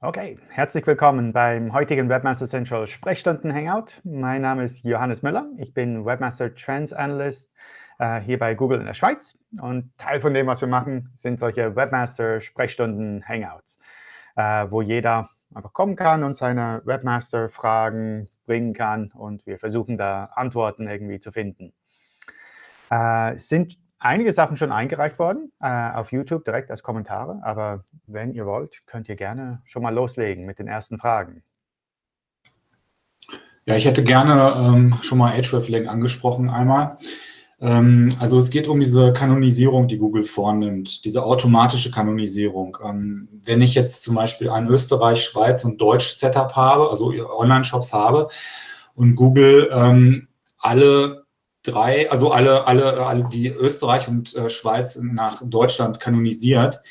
Okay, herzlich willkommen beim heutigen Webmaster Central Sprechstunden Hangout. Mein Name ist Johannes Müller. Ich bin Webmaster Trends Analyst äh, hier bei Google in der Schweiz. Und Teil von dem, was wir machen, sind solche Webmaster Sprechstunden Hangouts, äh, wo jeder einfach kommen kann und seine Webmaster-Fragen bringen kann. Und wir versuchen da Antworten irgendwie zu finden. Äh, sind einige Sachen schon eingereicht worden äh, auf YouTube direkt als Kommentare. Aber wenn ihr wollt, könnt ihr gerne schon mal loslegen mit den ersten Fragen. Ja, ich hätte gerne ähm, schon mal Hreflang angesprochen einmal. Ähm, also es geht um diese Kanonisierung, die Google vornimmt, diese automatische Kanonisierung. Ähm, wenn ich jetzt zum Beispiel ein Österreich, Schweiz und Deutsch Setup habe, also Online-Shops habe und Google ähm, alle drei, also alle, alle, alle die Österreich und äh, Schweiz nach Deutschland kanonisiert,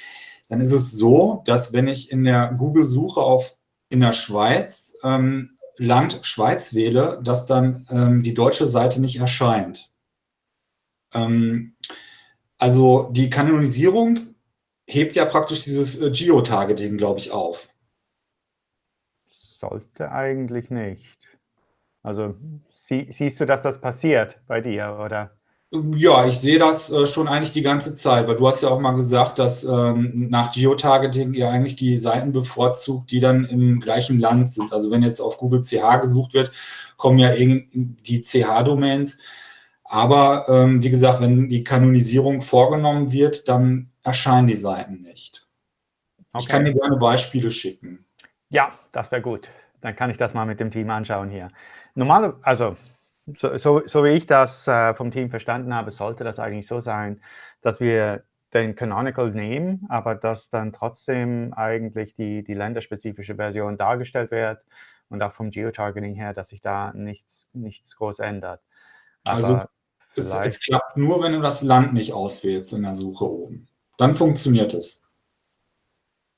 dann ist es so, dass wenn ich in der Google-Suche auf in der Schweiz ähm, Land Schweiz wähle, dass dann ähm, die deutsche Seite nicht erscheint. Ähm, also die Kanonisierung hebt ja praktisch dieses äh, Geotargeting, glaube ich, auf. Sollte eigentlich nicht. Also sie, siehst du, dass das passiert bei dir, oder? Ja, ich sehe das äh, schon eigentlich die ganze Zeit, weil du hast ja auch mal gesagt, dass ähm, nach Geotargeting ihr eigentlich die Seiten bevorzugt, die dann im gleichen Land sind. Also wenn jetzt auf Google CH gesucht wird, kommen ja die CH-Domains. Aber ähm, wie gesagt, wenn die Kanonisierung vorgenommen wird, dann erscheinen die Seiten nicht. Okay. Ich kann dir gerne Beispiele schicken. Ja, das wäre gut. Dann kann ich das mal mit dem Team anschauen hier. Normal, also so, so, so wie ich das äh, vom Team verstanden habe, sollte das eigentlich so sein, dass wir den Canonical nehmen, aber dass dann trotzdem eigentlich die, die länderspezifische Version dargestellt wird und auch vom Geotargeting her, dass sich da nichts, nichts groß ändert. Also aber also es, es, klappt nur, wenn du das Land nicht auswählst in der Suche oben. Dann funktioniert es.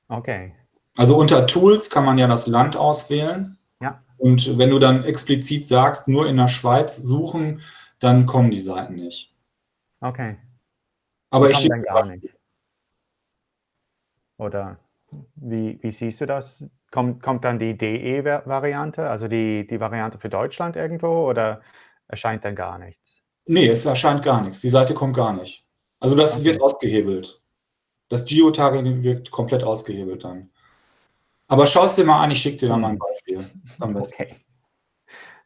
Okay. Also unter Tools kann man ja das Land auswählen. Ja. Und wenn du dann explizit sagst, nur in der Schweiz suchen, dann kommen die Seiten nicht. Okay. Aber ich schicke gar nicht. Oder wie, wie siehst du das? Kommt, kommt dann die DE-Variante, also die, die Variante für Deutschland irgendwo oder erscheint dann gar nichts? Nee, es erscheint gar nichts. Die Seite kommt gar nicht. Also das okay. wird ausgehebelt. Das Geotargeting wird komplett ausgehebelt dann. Aber schau es dir mal an, ich schicke dir dann mal ein Beispiel. Okay.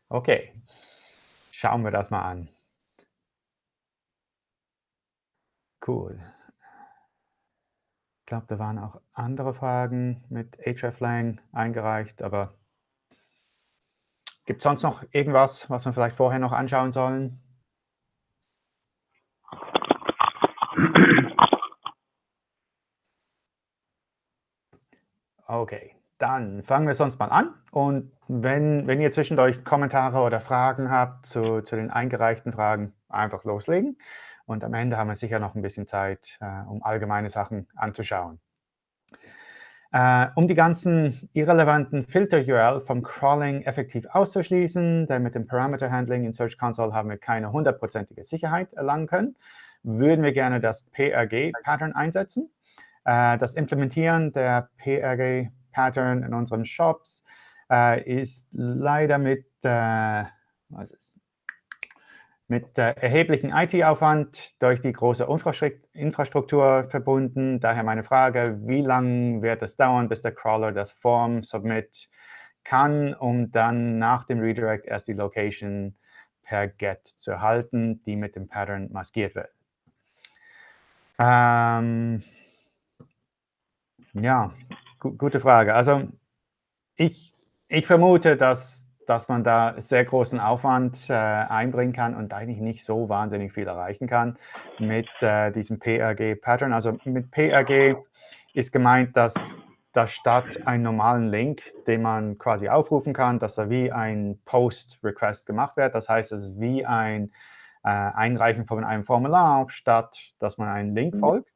okay. Schauen wir das mal an. Cool. Ich glaube, da waren auch andere Fragen mit hreflang eingereicht, aber gibt es sonst noch irgendwas, was wir vielleicht vorher noch anschauen sollen? Okay, dann fangen wir sonst mal an. Und wenn, wenn ihr zwischendurch Kommentare oder Fragen habt zu, zu den eingereichten Fragen, einfach loslegen. Und am Ende haben wir sicher noch ein bisschen Zeit, äh, um allgemeine Sachen anzuschauen. Äh, um die ganzen irrelevanten Filter-URL vom Crawling effektiv auszuschließen, denn mit dem Parameter-Handling in Search Console haben wir keine hundertprozentige Sicherheit erlangen können, würden wir gerne das PRG-Pattern einsetzen. Äh, das Implementieren der PRG-Pattern in unseren Shops äh, ist leider mit, äh, was ist, mit erheblichem IT-Aufwand durch die große Infrastruktur verbunden. Daher meine Frage, wie lange wird es dauern, bis der Crawler das Form Submit kann, um dann nach dem Redirect erst die Location per GET zu erhalten, die mit dem Pattern maskiert wird. Ähm, ja, gu gute Frage. Also ich, ich vermute, dass, dass man da sehr großen Aufwand äh, einbringen kann und eigentlich nicht so wahnsinnig viel erreichen kann mit äh, diesem PRG-Pattern. Also mit PRG ist gemeint, dass da statt einen normalen Link, den man quasi aufrufen kann, dass da wie ein Post-Request gemacht wird. Das heißt, es ist wie ein äh, Einreichen von einem Formular, statt dass man einen Link mhm. folgt.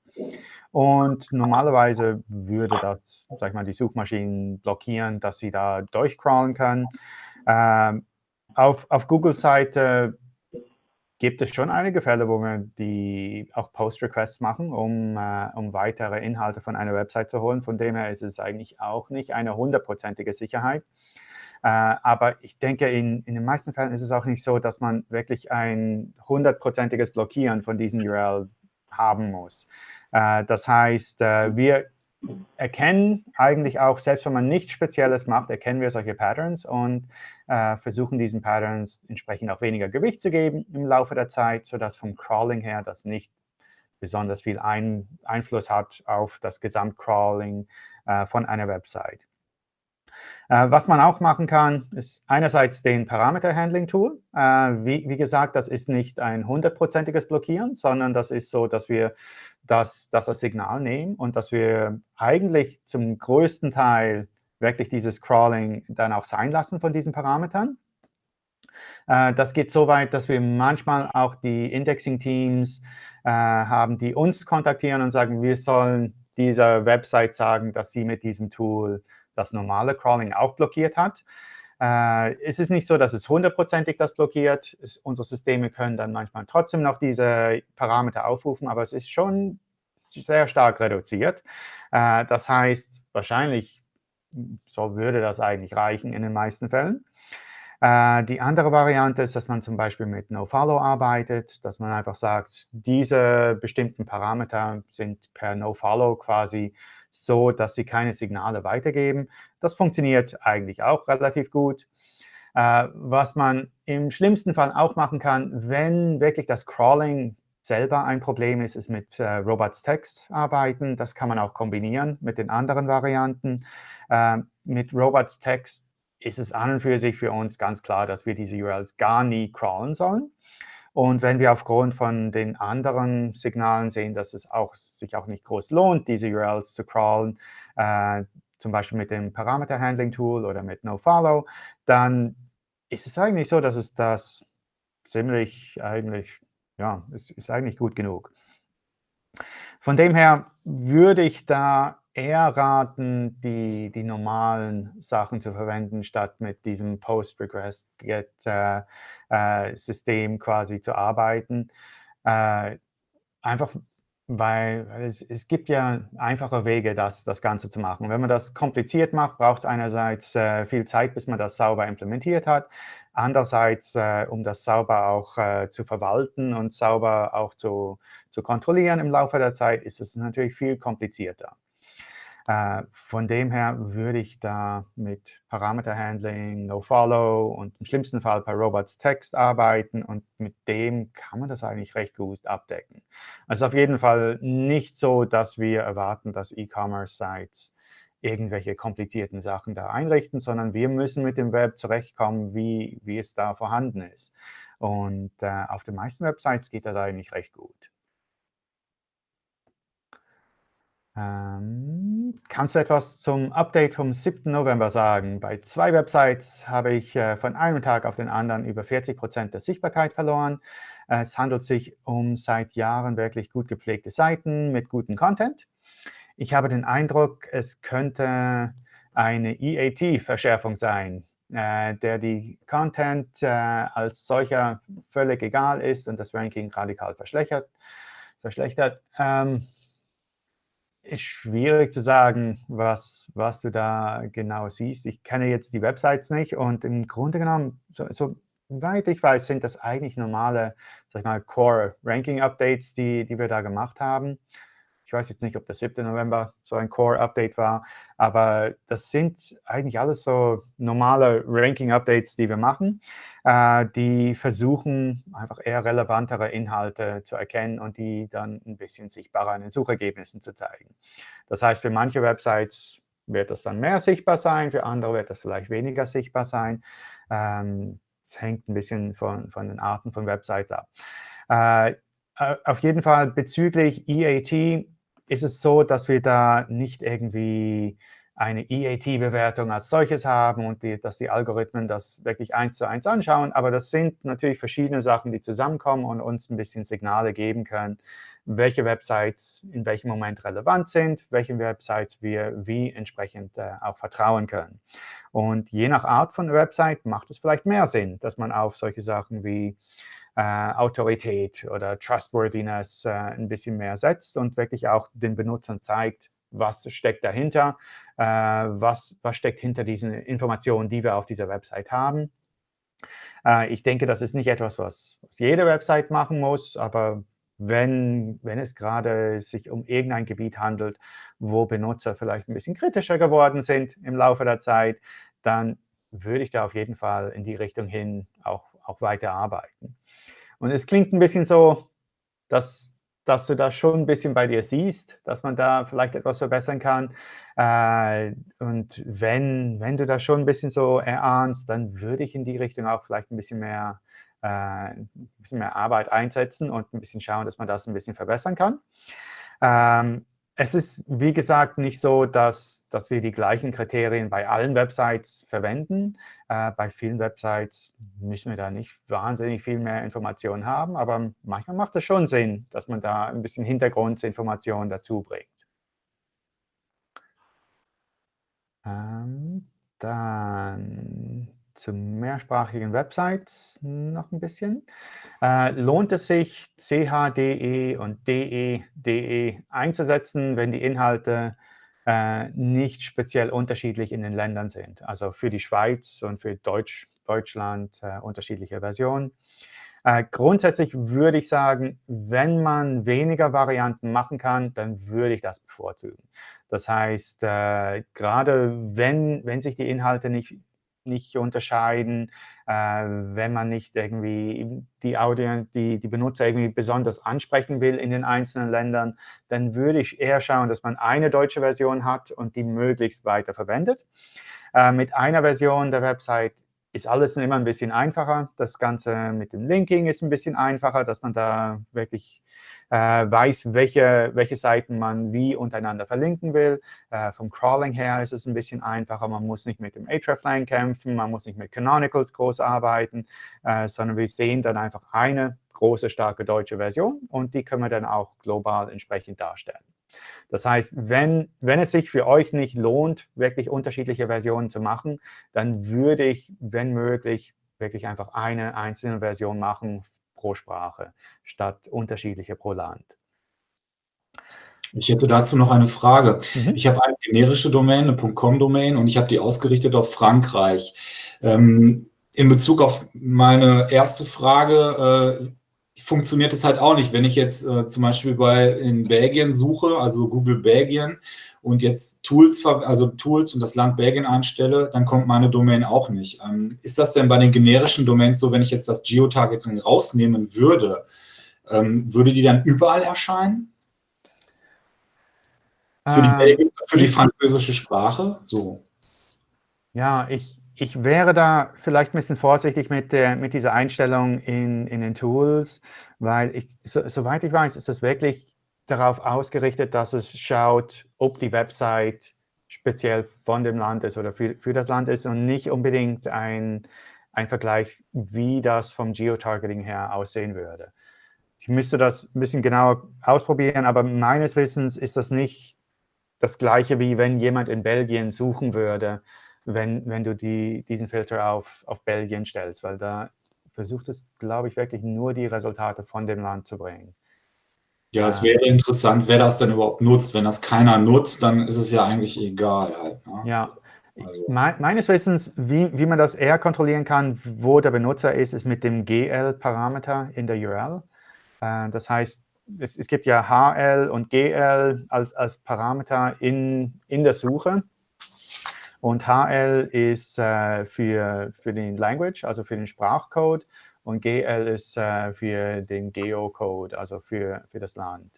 Und normalerweise würde das, sag ich mal, die Suchmaschinen blockieren, dass sie da durchcrawlen können. Ähm, auf, auf Google-Seite gibt es schon einige Fälle, wo wir die auch Post-Requests machen, um, äh, um weitere Inhalte von einer Website zu holen. Von dem her ist es eigentlich auch nicht eine hundertprozentige Sicherheit. Äh, aber ich denke, in, in den meisten Fällen ist es auch nicht so, dass man wirklich ein hundertprozentiges Blockieren von diesen URL haben muss. Äh, das heißt, äh, wir erkennen eigentlich auch, selbst wenn man nichts Spezielles macht, erkennen wir solche Patterns und äh, versuchen diesen Patterns entsprechend auch weniger Gewicht zu geben im Laufe der Zeit, sodass vom Crawling her das nicht besonders viel ein Einfluss hat auf das Gesamtcrawling äh, von einer Website. Äh, was man auch machen kann, ist einerseits den Parameter-Handling-Tool. Äh, wie, wie, gesagt, das ist nicht ein hundertprozentiges Blockieren, sondern das ist so, dass wir das, das als Signal nehmen und dass wir eigentlich zum größten Teil wirklich dieses Crawling dann auch sein lassen von diesen Parametern. Äh, das geht so weit, dass wir manchmal auch die Indexing-Teams äh, haben, die uns kontaktieren und sagen, wir sollen dieser Website sagen, dass sie mit diesem Tool das normale Crawling auch blockiert hat. Äh, es ist nicht so, dass es hundertprozentig das blockiert. Es, unsere Systeme können dann manchmal trotzdem noch diese Parameter aufrufen, aber es ist schon sehr stark reduziert. Äh, das heißt, wahrscheinlich so würde das eigentlich reichen in den meisten Fällen. Äh, die andere Variante ist, dass man zum Beispiel mit NoFollow arbeitet, dass man einfach sagt, diese bestimmten Parameter sind per NoFollow quasi so, dass sie keine Signale weitergeben. Das funktioniert eigentlich auch relativ gut. Äh, was man im schlimmsten Fall auch machen kann, wenn wirklich das Crawling selber ein Problem ist, ist mit äh, Robots Text arbeiten. Das kann man auch kombinieren mit den anderen Varianten. Äh, mit Robots Text ist es an und für sich für uns ganz klar, dass wir diese URLs gar nie crawlen sollen. Und wenn wir aufgrund von den anderen Signalen sehen, dass es auch, sich auch nicht groß lohnt, diese URLs zu crawlen, äh, zum Beispiel mit dem Parameter-Handling-Tool oder mit NoFollow, dann ist es eigentlich so, dass es das ziemlich eigentlich, ja, es ist eigentlich gut genug. Von dem her würde ich da eher raten, die, die normalen Sachen zu verwenden, statt mit diesem Post-Request-Get-System äh, äh, quasi zu arbeiten. Äh, einfach weil es, es, gibt ja einfache Wege, das, das Ganze zu machen. Wenn man das kompliziert macht, braucht es einerseits äh, viel Zeit, bis man das sauber implementiert hat. Andererseits, äh, um das sauber auch äh, zu verwalten und sauber auch zu, zu kontrollieren im Laufe der Zeit, ist es natürlich viel komplizierter. Äh, von dem her würde ich da mit Parameter-Handling, NoFollow und im schlimmsten Fall bei Robots Text arbeiten und mit dem kann man das eigentlich recht gut abdecken. Also auf jeden Fall nicht so, dass wir erwarten, dass E-Commerce-Sites irgendwelche komplizierten Sachen da einrichten, sondern wir müssen mit dem Web zurechtkommen, wie, wie es da vorhanden ist. Und äh, auf den meisten Websites geht das eigentlich recht gut. Ähm, kannst du etwas zum Update vom 7. November sagen? Bei zwei Websites habe ich äh, von einem Tag auf den anderen über 40 Prozent der Sichtbarkeit verloren. Es handelt sich um seit Jahren wirklich gut gepflegte Seiten mit gutem Content. Ich habe den Eindruck, es könnte eine EAT-Verschärfung sein, äh, der die Content äh, als solcher völlig egal ist und das Ranking radikal verschlechtert. verschlechtert. Ähm, ist schwierig zu sagen, was, was du da genau siehst. Ich kenne jetzt die Websites nicht und im Grunde genommen, so, so weit ich weiß, sind das eigentlich normale, sag ich mal, Core-Ranking-Updates, die, die wir da gemacht haben. Ich weiß jetzt nicht, ob der 7. November so ein Core-Update war, aber das sind eigentlich alles so normale Ranking-Updates, die wir machen, äh, die versuchen, einfach eher relevantere Inhalte zu erkennen und die dann ein bisschen sichtbarer in den Suchergebnissen zu zeigen. Das heißt, für manche Websites wird das dann mehr sichtbar sein, für andere wird das vielleicht weniger sichtbar sein. Ähm, es hängt ein bisschen von, von den Arten von Websites ab. Äh, auf jeden Fall bezüglich EAT ist es so, dass wir da nicht irgendwie eine EAT-Bewertung als solches haben und die, dass die Algorithmen das wirklich eins zu eins anschauen. Aber das sind natürlich verschiedene Sachen, die zusammenkommen und uns ein bisschen Signale geben können, welche Websites in welchem Moment relevant sind, welchen Websites wir wie entsprechend äh, auch vertrauen können. Und je nach Art von Website macht es vielleicht mehr Sinn, dass man auf solche Sachen wie Autorität oder Trustworthiness äh, ein bisschen mehr setzt und wirklich auch den Benutzern zeigt, was steckt dahinter, äh, was, was steckt hinter diesen Informationen, die wir auf dieser Website haben. Äh, ich denke, das ist nicht etwas, was, was jede Website machen muss, aber wenn, wenn es gerade sich um irgendein Gebiet handelt, wo Benutzer vielleicht ein bisschen kritischer geworden sind im Laufe der Zeit, dann würde ich da auf jeden Fall in die Richtung hin auch, auch weiter arbeiten. Und es klingt ein bisschen so, dass, dass du das schon ein bisschen bei dir siehst, dass man da vielleicht etwas verbessern kann. Äh, und wenn, wenn du das schon ein bisschen so erahnst, dann würde ich in die Richtung auch vielleicht ein bisschen mehr, äh, ein bisschen mehr Arbeit einsetzen und ein bisschen schauen, dass man das ein bisschen verbessern kann. Ähm, es ist, wie gesagt, nicht so, dass, dass wir die gleichen Kriterien bei allen Websites verwenden. Äh, bei vielen Websites müssen wir da nicht wahnsinnig viel mehr Informationen haben, aber manchmal macht es schon Sinn, dass man da ein bisschen Hintergrundinformationen dazu bringt. Ähm, dann zu mehrsprachigen Websites noch ein bisschen. Äh, lohnt es sich, CHDE und DE, DE einzusetzen, wenn die Inhalte äh, nicht speziell unterschiedlich in den Ländern sind? Also für die Schweiz und für Deutsch, Deutschland äh, unterschiedliche Versionen. Äh, grundsätzlich würde ich sagen, wenn man weniger Varianten machen kann, dann würde ich das bevorzugen. Das heißt, äh, gerade wenn, wenn sich die Inhalte nicht nicht unterscheiden, äh, wenn man nicht irgendwie die, Audio, die, die Benutzer irgendwie besonders ansprechen will in den einzelnen Ländern, dann würde ich eher schauen, dass man eine deutsche Version hat und die möglichst weiter verwendet. Äh, mit einer Version der Website ist alles immer ein bisschen einfacher. Das Ganze mit dem Linking ist ein bisschen einfacher, dass man da wirklich weiß, welche, welche Seiten man wie untereinander verlinken will. Äh, vom Crawling her ist es ein bisschen einfacher. Man muss nicht mit dem hreflang kämpfen, man muss nicht mit Canonicals groß arbeiten, äh, sondern wir sehen dann einfach eine große, starke deutsche Version und die können wir dann auch global entsprechend darstellen. Das heißt, wenn, wenn es sich für euch nicht lohnt, wirklich unterschiedliche Versionen zu machen, dann würde ich, wenn möglich, wirklich einfach eine einzelne Version machen pro Sprache statt unterschiedliche pro Land. Ich hätte dazu noch eine Frage. Mhm. Ich habe eine generische Domain, eine .com-Domain und ich habe die ausgerichtet auf Frankreich. Ähm, in Bezug auf meine erste Frage äh, funktioniert es halt auch nicht. Wenn ich jetzt äh, zum Beispiel bei in Belgien suche, also Google Belgien, und jetzt Tools, also Tools und das Land Belgien einstelle, dann kommt meine Domain auch nicht. Ähm, ist das denn bei den generischen Domains so, wenn ich jetzt das Geotargeting rausnehmen würde, ähm, würde die dann überall erscheinen? Für die, Belgien, für die französische Sprache? So. Ja, ich, ich wäre da vielleicht ein bisschen vorsichtig mit, der, mit dieser Einstellung in, in den Tools, weil ich, so, soweit ich weiß, ist das wirklich darauf ausgerichtet, dass es schaut, ob die Website speziell von dem Land ist oder für, für das Land ist und nicht unbedingt ein, ein Vergleich, wie das vom Geotargeting her aussehen würde. Ich müsste das ein bisschen genauer ausprobieren, aber meines Wissens ist das nicht das Gleiche, wie wenn jemand in Belgien suchen würde, wenn, wenn du die, diesen Filter auf, auf Belgien stellst, weil da versucht es, glaube ich, wirklich nur die Resultate von dem Land zu bringen. Ja, es wäre interessant, wer das denn überhaupt nutzt. Wenn das keiner nutzt, dann ist es ja eigentlich egal. Halt, ne? Ja, also. meines Wissens, wie, wie man das eher kontrollieren kann, wo der Benutzer ist, ist mit dem GL-Parameter in der URL. Äh, das heißt, es, es, gibt ja HL und GL als, als Parameter in, in der Suche. Und HL ist äh, für, für den Language, also für den Sprachcode und GL ist äh, für den Geocode, also für, für das Land.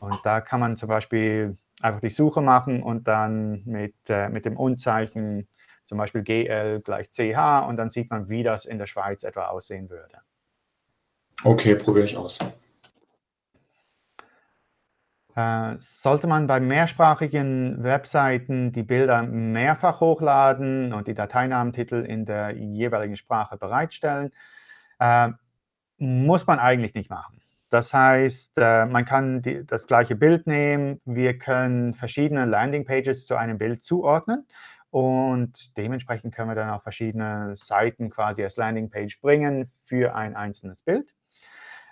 Und da kann man zum Beispiel einfach die Suche machen und dann mit, äh, mit dem Unzeichen zum Beispiel GL gleich CH und dann sieht man, wie das in der Schweiz etwa aussehen würde. Okay, probiere ich aus. Äh, sollte man bei mehrsprachigen Webseiten die Bilder mehrfach hochladen und die Dateinamentitel in der jeweiligen Sprache bereitstellen, äh, muss man eigentlich nicht machen. Das heißt, äh, man kann die, das gleiche Bild nehmen. Wir können verschiedene Landingpages zu einem Bild zuordnen. Und dementsprechend können wir dann auch verschiedene Seiten quasi als Landingpage bringen für ein einzelnes Bild.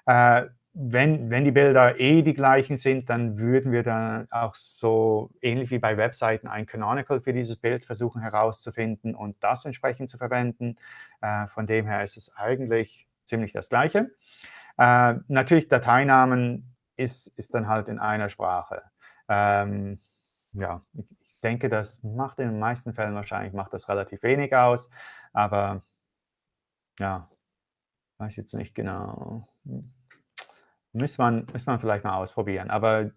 Äh, wenn, wenn die Bilder eh die gleichen sind, dann würden wir dann auch so ähnlich wie bei Webseiten ein Canonical für dieses Bild versuchen herauszufinden und das entsprechend zu verwenden. Äh, von dem her ist es eigentlich ziemlich das Gleiche. Äh, natürlich, Dateinamen ist, ist dann halt in einer Sprache. Ähm, ja, ich denke, das macht in den meisten Fällen wahrscheinlich macht das relativ wenig aus, aber ja, weiß jetzt nicht genau. Müsste man, müsste man vielleicht mal ausprobieren. Aber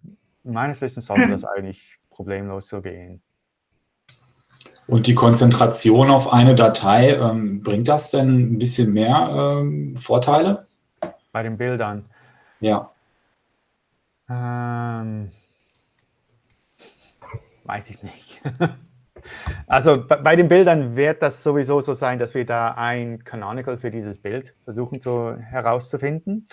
meines Wissens sollte das eigentlich problemlos so gehen. Und die Konzentration auf eine Datei, ähm, bringt das denn ein bisschen mehr ähm, Vorteile? Bei den Bildern? Ja. Ähm, weiß ich nicht. also bei den Bildern wird das sowieso so sein, dass wir da ein Canonical für dieses Bild versuchen zu, herauszufinden.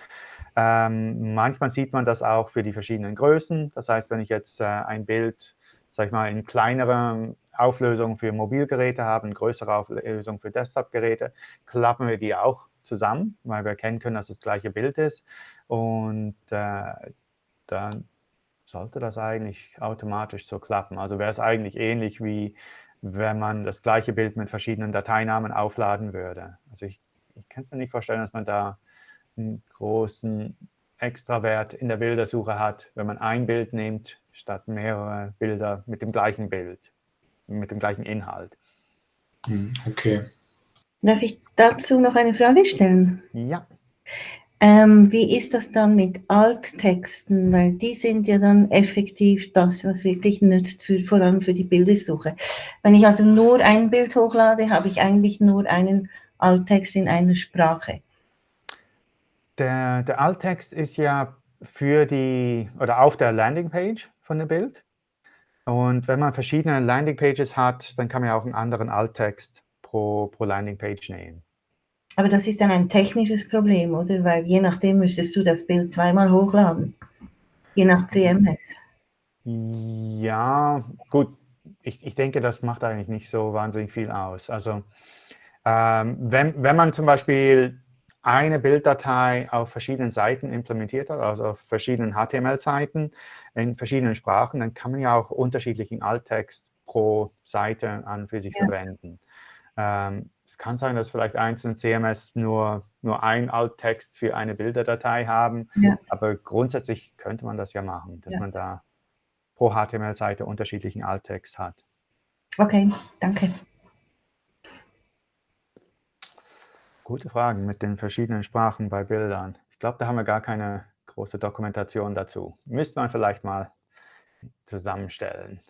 Ähm, manchmal sieht man das auch für die verschiedenen Größen. Das heißt, wenn ich jetzt äh, ein Bild, sag ich mal, in kleinerer Auflösung für Mobilgeräte habe, eine größere Auflösung für Desktop-Geräte, klappen wir die auch zusammen, weil wir erkennen können, dass das gleiche Bild ist. Und äh, dann sollte das eigentlich automatisch so klappen. Also wäre es eigentlich ähnlich wie wenn man das gleiche Bild mit verschiedenen Dateinamen aufladen würde. Also ich, ich könnte mir nicht vorstellen, dass man da einen großen Extrawert in der Bildersuche hat, wenn man ein Bild nimmt, statt mehrere Bilder mit dem gleichen Bild, mit dem gleichen Inhalt. Hm, okay. Darf ich dazu noch eine Frage stellen? Ja. Ähm, wie ist das dann mit Alttexten? Weil die sind ja dann effektiv das, was wirklich nützt, für, vor allem für die Bildersuche. Wenn ich also nur ein Bild hochlade, habe ich eigentlich nur einen Alttext in einer Sprache. Der, der Alttext ist ja für die oder auf der Landingpage von dem Bild. Und wenn man verschiedene Landingpages hat, dann kann man ja auch einen anderen Alttext pro, pro Landingpage nehmen. Aber das ist dann ein technisches Problem, oder? Weil je nachdem müsstest du das Bild zweimal hochladen, je nach CMS. Ja, gut. Ich, ich denke, das macht eigentlich nicht so wahnsinnig viel aus. Also ähm, wenn, wenn man zum Beispiel eine Bilddatei auf verschiedenen Seiten implementiert hat, also auf verschiedenen HTML-Seiten in verschiedenen Sprachen, dann kann man ja auch unterschiedlichen Alttext pro Seite an für sich ja. verwenden. Ähm, es kann sein, dass vielleicht einzelne CMS nur, nur ein Alttext für eine Bilderdatei haben, ja. aber grundsätzlich könnte man das ja machen, dass ja. man da pro HTML-Seite unterschiedlichen Alttext hat. Okay, danke. Gute Fragen mit den verschiedenen Sprachen bei Bildern. Ich glaube, da haben wir gar keine große Dokumentation dazu. Müsste man vielleicht mal zusammenstellen.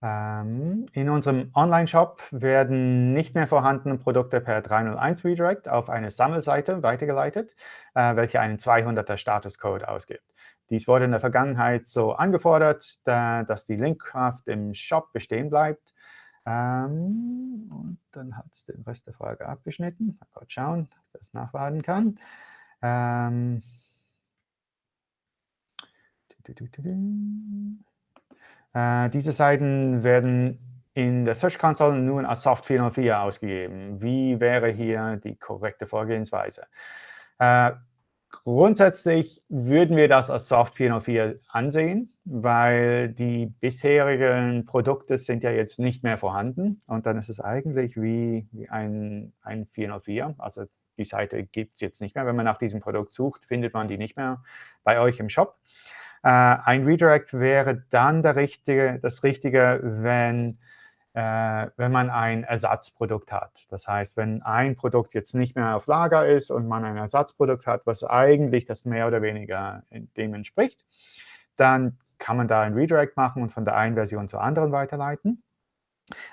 Ähm, in unserem Online-Shop werden nicht mehr vorhandene Produkte per 301 Redirect auf eine Sammelseite weitergeleitet, äh, welche einen 200er Statuscode ausgibt. Dies wurde in der Vergangenheit so angefordert, dass die Linkkraft im Shop bestehen bleibt ähm, und dann hat es den Rest der Frage abgeschnitten. Mal kurz schauen, ob ich das nachladen kann. Ähm, äh, diese Seiten werden in der Search Console nun als Soft 404 ausgegeben. Wie wäre hier die korrekte Vorgehensweise? Äh, Grundsätzlich würden wir das als Soft 404 ansehen, weil die bisherigen Produkte sind ja jetzt nicht mehr vorhanden. Und dann ist es eigentlich wie, wie ein, ein 404. Also die Seite gibt es jetzt nicht mehr. Wenn man nach diesem Produkt sucht, findet man die nicht mehr bei euch im Shop. Äh, ein Redirect wäre dann der richtige, das Richtige, wenn äh, wenn man ein Ersatzprodukt hat. Das heißt, wenn ein Produkt jetzt nicht mehr auf Lager ist und man ein Ersatzprodukt hat, was eigentlich das mehr oder weniger dem entspricht, dann kann man da ein Redirect machen und von der einen Version zur anderen weiterleiten.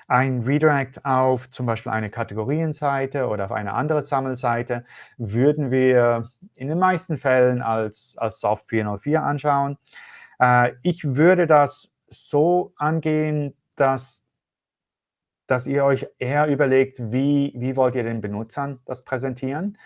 Ein Redirect auf zum Beispiel eine Kategorienseite oder auf eine andere Sammelseite würden wir in den meisten Fällen als, als Soft 404 anschauen. Äh, ich würde das so angehen, dass dass ihr euch eher überlegt, wie, wie wollt ihr den Benutzern das präsentieren,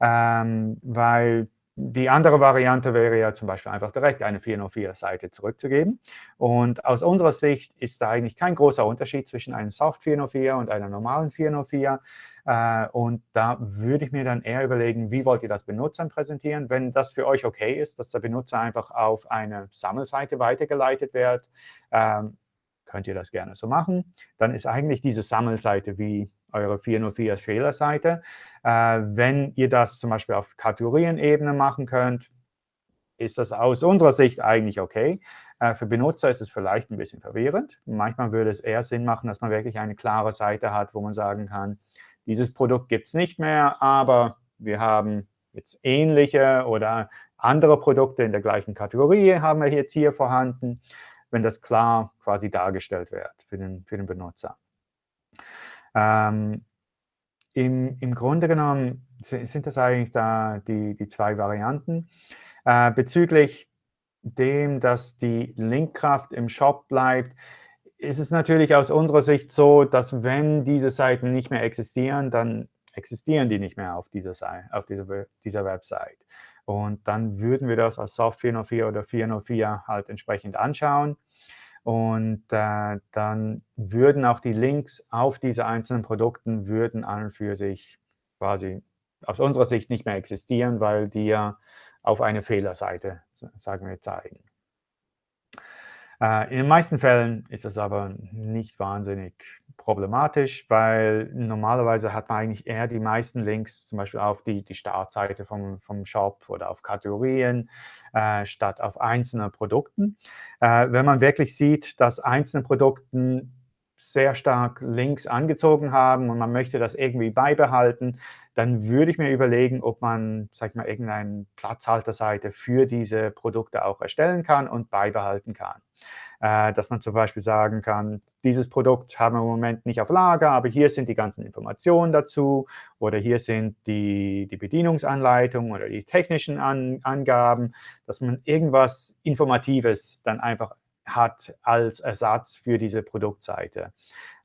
ähm, weil die andere Variante wäre ja zum Beispiel einfach direkt eine 404-Seite zurückzugeben. Und aus unserer Sicht ist da eigentlich kein großer Unterschied zwischen einem Soft 404 und einer normalen 404. Äh, und da würde ich mir dann eher überlegen, wie wollt ihr das Benutzern präsentieren? Wenn das für euch okay ist, dass der Benutzer einfach auf eine Sammelseite weitergeleitet wird, ähm, könnt ihr das gerne so machen. Dann ist eigentlich diese Sammelseite wie eure 404 Fehlerseite. Äh, wenn ihr das zum Beispiel auf Kategorienebene machen könnt, ist das aus unserer Sicht eigentlich okay. Äh, für Benutzer ist es vielleicht ein bisschen verwirrend. Manchmal würde es eher Sinn machen, dass man wirklich eine klare Seite hat, wo man sagen kann, dieses Produkt gibt es nicht mehr, aber wir haben jetzt ähnliche oder andere Produkte in der gleichen Kategorie haben wir jetzt hier vorhanden, wenn das klar quasi dargestellt wird für den, für den Benutzer. Ähm, im, Im Grunde genommen sind das eigentlich da die, die zwei Varianten. Äh, bezüglich dem, dass die Linkkraft im Shop bleibt, ist es natürlich aus unserer Sicht so, dass wenn diese Seiten nicht mehr existieren, dann existieren die nicht mehr auf dieser, auf dieser, dieser Website. Und dann würden wir das als Soft 404 oder 404 halt entsprechend anschauen. Und äh, dann würden auch die Links auf diese einzelnen Produkten würden an und für sich quasi aus unserer Sicht nicht mehr existieren, weil die ja auf eine Fehlerseite, sagen wir, zeigen. Äh, in den meisten Fällen ist das aber nicht wahnsinnig problematisch, weil normalerweise hat man eigentlich eher die meisten Links zum Beispiel auf die, die Startseite vom, vom Shop oder auf Kategorien äh, statt auf einzelne Produkten. Äh, wenn man wirklich sieht, dass einzelne Produkten sehr stark Links angezogen haben und man möchte das irgendwie beibehalten, dann würde ich mir überlegen, ob man, sag ich mal, irgendeine Platzhalterseite für diese Produkte auch erstellen kann und beibehalten kann. Äh, dass man zum Beispiel sagen kann, dieses Produkt haben wir im Moment nicht auf Lager, aber hier sind die ganzen Informationen dazu oder hier sind die, die Bedienungsanleitungen oder die technischen An Angaben, dass man irgendwas Informatives dann einfach hat als Ersatz für diese Produktseite,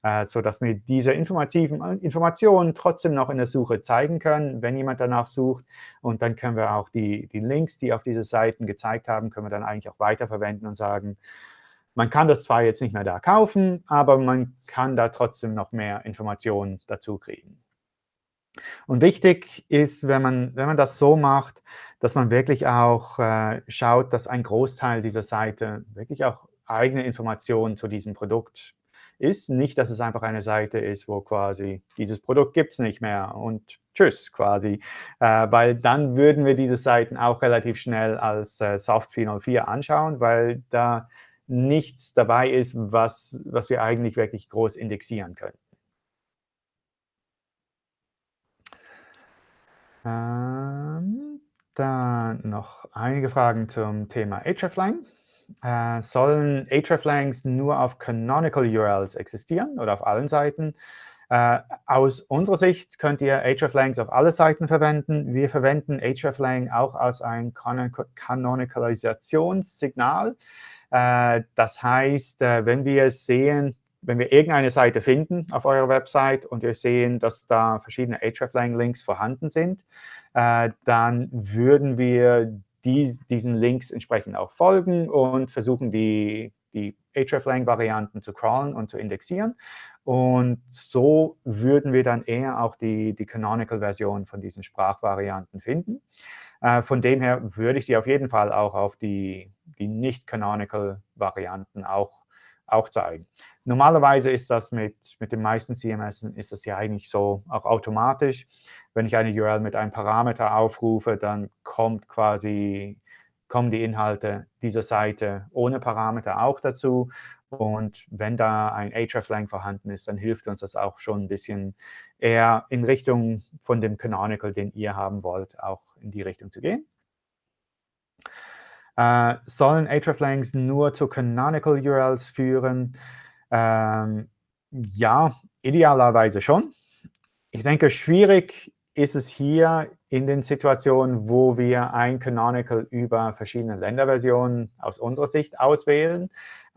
äh, sodass wir diese informativen äh, Informationen trotzdem noch in der Suche zeigen können, wenn jemand danach sucht. Und dann können wir auch die, die Links, die auf diese Seiten gezeigt haben, können wir dann eigentlich auch weiterverwenden und sagen, man kann das zwar jetzt nicht mehr da kaufen, aber man kann da trotzdem noch mehr Informationen dazu kriegen. Und wichtig ist, wenn man, wenn man das so macht, dass man wirklich auch äh, schaut, dass ein Großteil dieser Seite wirklich auch eigene Informationen zu diesem Produkt ist. Nicht, dass es einfach eine Seite ist, wo quasi dieses Produkt gibt es nicht mehr und tschüss quasi, äh, weil dann würden wir diese Seiten auch relativ schnell als äh, Soft 404 anschauen, weil da nichts dabei ist, was, was wir eigentlich wirklich groß indexieren können. Ähm, dann noch einige Fragen zum Thema hreflang äh, sollen hreflangs nur auf Canonical URLs existieren oder auf allen Seiten? Äh, aus unserer Sicht könnt ihr hreflangs auf alle Seiten verwenden. Wir verwenden hreflang auch als ein Kanonikalisationssignal. Äh, das heißt, äh, wenn wir sehen, wenn wir irgendeine Seite finden auf eurer Website und wir sehen, dass da verschiedene hreflang-Links vorhanden sind, äh, dann würden wir die, diesen Links entsprechend auch folgen und versuchen, die, die hreflang-Varianten zu crawlen und zu indexieren. Und so würden wir dann eher auch die, die Canonical-Version von diesen Sprachvarianten finden. Äh, von dem her würde ich die auf jeden Fall auch auf die, die Nicht-Canonical-Varianten auch, auch zeigen. Normalerweise ist das mit, mit den meisten CMS ist das ja eigentlich so auch automatisch. Wenn ich eine URL mit einem Parameter aufrufe, dann kommt quasi, kommen die Inhalte dieser Seite ohne Parameter auch dazu. Und wenn da ein hreflang vorhanden ist, dann hilft uns das auch schon ein bisschen eher in Richtung von dem Canonical, den ihr haben wollt, auch in die Richtung zu gehen. Äh, sollen hreflangs nur zu Canonical URLs führen? Ähm, ja, idealerweise schon. Ich denke, schwierig ist es hier in den Situationen, wo wir ein Canonical über verschiedene Länderversionen aus unserer Sicht auswählen.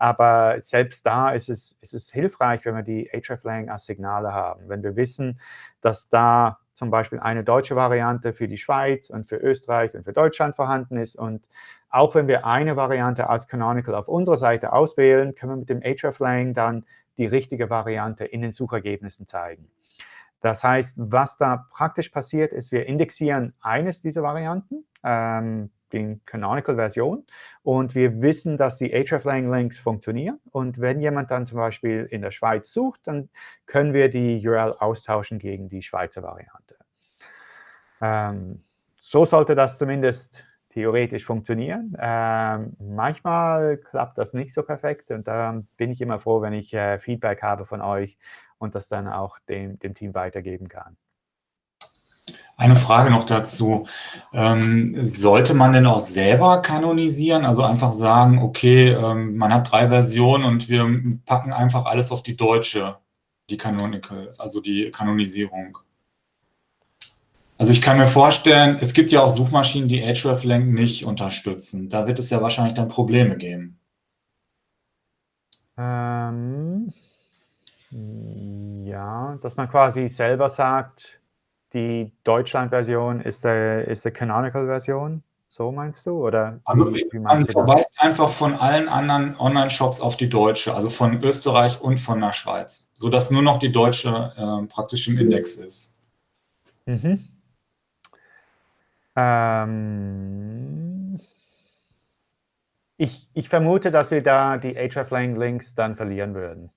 Aber selbst da ist es, ist es hilfreich, wenn wir die hreflang als Signale haben. Wenn wir wissen, dass da zum Beispiel eine deutsche Variante für die Schweiz und für Österreich und für Deutschland vorhanden ist. Und auch wenn wir eine Variante als Canonical auf unserer Seite auswählen, können wir mit dem hreflang dann die richtige Variante in den Suchergebnissen zeigen. Das heißt, was da praktisch passiert, ist, wir indexieren eines dieser Varianten, ähm, die Canonical-Version, und wir wissen, dass die hreflang-Links funktionieren. Und wenn jemand dann zum Beispiel in der Schweiz sucht, dann können wir die URL austauschen gegen die Schweizer Variante. Ähm, so sollte das zumindest theoretisch funktionieren. Ähm, manchmal klappt das nicht so perfekt und da bin ich immer froh, wenn ich äh, Feedback habe von euch und das dann auch dem, dem Team weitergeben kann. Eine Frage noch dazu. Ähm, sollte man denn auch selber kanonisieren? Also einfach sagen, okay, ähm, man hat drei Versionen und wir packen einfach alles auf die deutsche, die Canonical, also die Kanonisierung. Also ich kann mir vorstellen, es gibt ja auch Suchmaschinen, die hreflang nicht unterstützen. Da wird es ja wahrscheinlich dann Probleme geben. Ähm, ja, dass man quasi selber sagt, die Deutschland-Version ist der, ist der Canonical-Version. So meinst du? Oder also wie, wie man verweist einfach von allen anderen Online-Shops auf die deutsche, also von Österreich und von der Schweiz, sodass nur noch die deutsche äh, praktisch im Index ist. Mhm. Ähm, ich, ich vermute, dass wir da die hreflang-Links dann verlieren würden,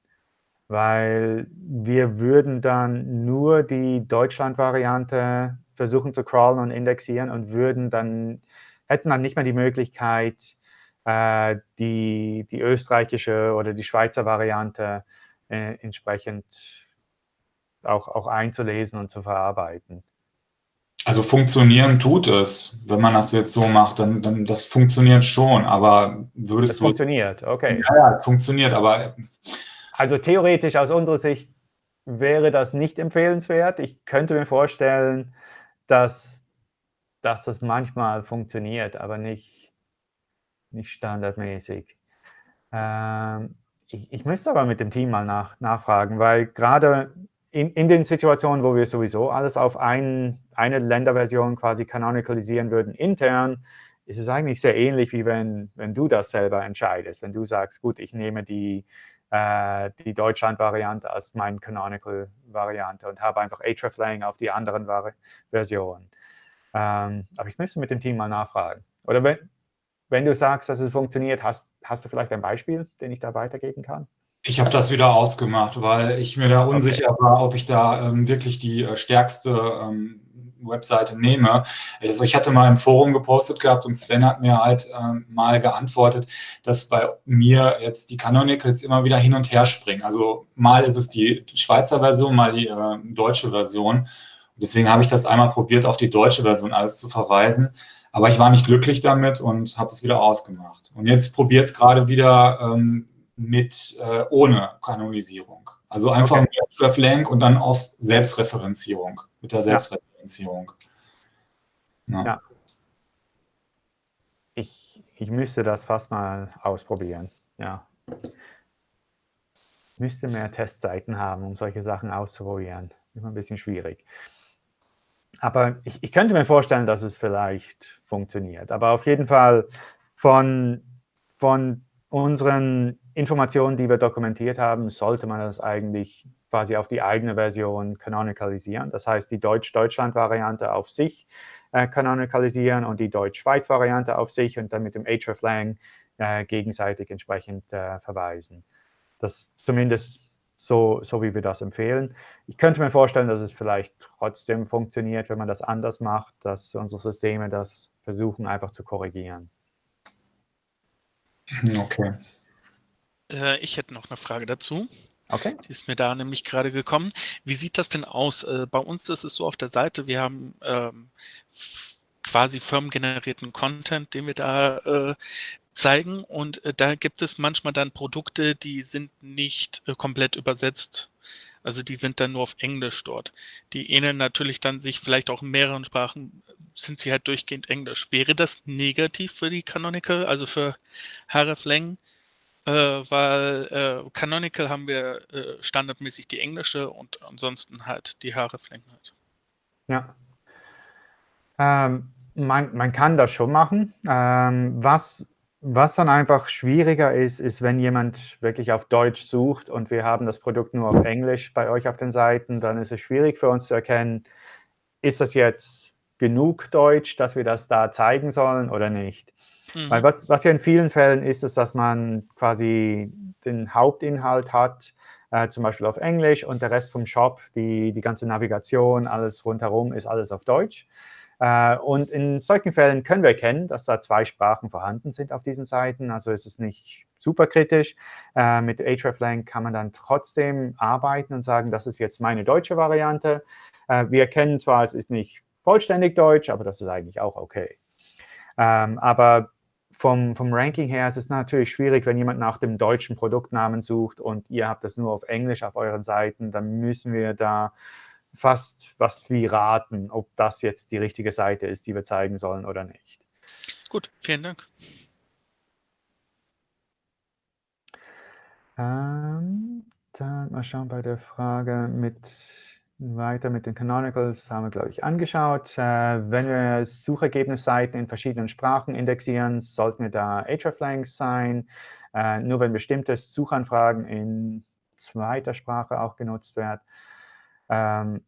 weil wir würden dann nur die Deutschland-Variante versuchen zu crawlen und indexieren und würden dann, hätten dann nicht mehr die Möglichkeit, äh, die, die österreichische oder die Schweizer Variante äh, entsprechend auch, auch einzulesen und zu verarbeiten. Also funktionieren tut es, wenn man das jetzt so macht, dann, dann das funktioniert schon, aber würdest das du... funktioniert, okay. Ja, ja, es funktioniert, aber... Also theoretisch aus unserer Sicht wäre das nicht empfehlenswert. Ich könnte mir vorstellen, dass, dass das manchmal funktioniert, aber nicht, nicht standardmäßig. Ähm, ich, ich müsste aber mit dem Team mal nach, nachfragen, weil gerade in, in den Situationen, wo wir sowieso alles auf ein, eine Länderversion quasi canonicalisieren würden intern, ist es eigentlich sehr ähnlich, wie wenn, wenn du das selber entscheidest. Wenn du sagst, gut, ich nehme die, äh, die Deutschland-Variante als meine Canonical-Variante und habe einfach hreflang auf die anderen Versionen. Ähm, aber ich müsste mit dem Team mal nachfragen. Oder wenn, wenn du sagst, dass es funktioniert, hast, hast du vielleicht ein Beispiel, den ich da weitergeben kann? Ich habe das wieder ausgemacht, weil ich mir da unsicher okay. war, ob ich da ähm, wirklich die äh, stärkste ähm, Webseite nehme. Also ich hatte mal im Forum gepostet gehabt und Sven hat mir halt ähm, mal geantwortet, dass bei mir jetzt die Canonicals immer wieder hin und her springen. Also mal ist es die Schweizer Version, mal die äh, deutsche Version. Deswegen habe ich das einmal probiert, auf die deutsche Version alles zu verweisen. Aber ich war nicht glücklich damit und habe es wieder ausgemacht. Und jetzt probiere es gerade wieder ähm, mit äh, ohne Kanonisierung. Also einfach okay. mit Treflank und dann auf Selbstreferenzierung, mit der Selbstreferenzierung. Ja. Ja. Ich, ich müsste das fast mal ausprobieren. Ja. Müsste mehr Testseiten haben, um solche Sachen auszuprobieren. Immer ein bisschen schwierig. Aber ich, ich könnte mir vorstellen, dass es vielleicht funktioniert. Aber auf jeden Fall von, von unseren Informationen, die wir dokumentiert haben, sollte man das eigentlich quasi auf die eigene Version canonicalisieren. Das heißt, die Deutsch-Deutschland-Variante auf sich äh, canonicalisieren und die Deutsch-Schweiz-Variante auf sich und dann mit dem hreflang äh, gegenseitig entsprechend äh, verweisen. Das zumindest so, so, wie wir das empfehlen. Ich könnte mir vorstellen, dass es vielleicht trotzdem funktioniert, wenn man das anders macht, dass unsere Systeme das versuchen einfach zu korrigieren. Okay. Äh, ich hätte noch eine Frage dazu. Okay. Die ist mir da nämlich gerade gekommen. Wie sieht das denn aus? Äh, bei uns ist es so auf der Seite, wir haben ähm, quasi firmengenerierten Content, den wir da äh, zeigen und äh, da gibt es manchmal dann Produkte, die sind nicht äh, komplett übersetzt. Also die sind dann nur auf Englisch dort. Die ähneln natürlich dann sich vielleicht auch in mehreren Sprachen, sind sie halt durchgehend Englisch. Wäre das negativ für die Canonical, also für Hreflang? Äh, weil äh, Canonical haben wir äh, standardmäßig die englische und ansonsten halt die Haare flanken halt. Ja. Ähm, man, man kann das schon machen. Ähm, was, was dann einfach schwieriger ist, ist, wenn jemand wirklich auf Deutsch sucht und wir haben das Produkt nur auf Englisch bei euch auf den Seiten, dann ist es schwierig für uns zu erkennen, ist das jetzt genug Deutsch, dass wir das da zeigen sollen oder nicht. Mhm. Weil was, was ja in vielen Fällen ist, ist, dass man quasi den Hauptinhalt hat, äh, zum Beispiel auf Englisch und der Rest vom Shop, die, die ganze Navigation, alles rundherum ist alles auf Deutsch. Äh, und in solchen Fällen können wir erkennen, dass da zwei Sprachen vorhanden sind auf diesen Seiten. Also ist es nicht super kritisch. Äh, mit hreflang kann man dann trotzdem arbeiten und sagen, das ist jetzt meine deutsche Variante. Äh, wir erkennen zwar, es ist nicht vollständig deutsch, aber das ist eigentlich auch okay. Ähm, aber vom, vom Ranking her ist es natürlich schwierig, wenn jemand nach dem deutschen Produktnamen sucht und ihr habt das nur auf Englisch auf euren Seiten, dann müssen wir da fast was wie raten, ob das jetzt die richtige Seite ist, die wir zeigen sollen oder nicht. Gut, vielen Dank. Ähm, dann mal schauen bei der Frage mit weiter mit den Canonicals haben wir, glaube ich, angeschaut. Äh, wenn wir Suchergebnisseiten in verschiedenen Sprachen indexieren, sollten wir da hreflangs sein. Äh, nur wenn bestimmte Suchanfragen in zweiter Sprache auch genutzt werden. Ähm,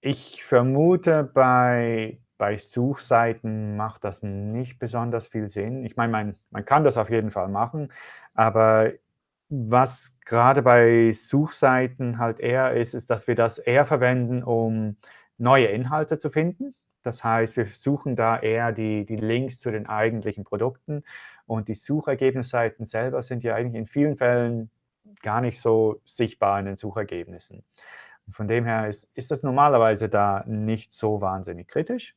ich vermute, bei, bei Suchseiten macht das nicht besonders viel Sinn. Ich meine, man, man kann das auf jeden Fall machen, aber was gerade bei Suchseiten halt eher ist, ist, dass wir das eher verwenden, um neue Inhalte zu finden. Das heißt, wir suchen da eher die, die Links zu den eigentlichen Produkten. Und die Suchergebnisseiten selber sind ja eigentlich in vielen Fällen gar nicht so sichtbar in den Suchergebnissen. Und von dem her ist, ist das normalerweise da nicht so wahnsinnig kritisch.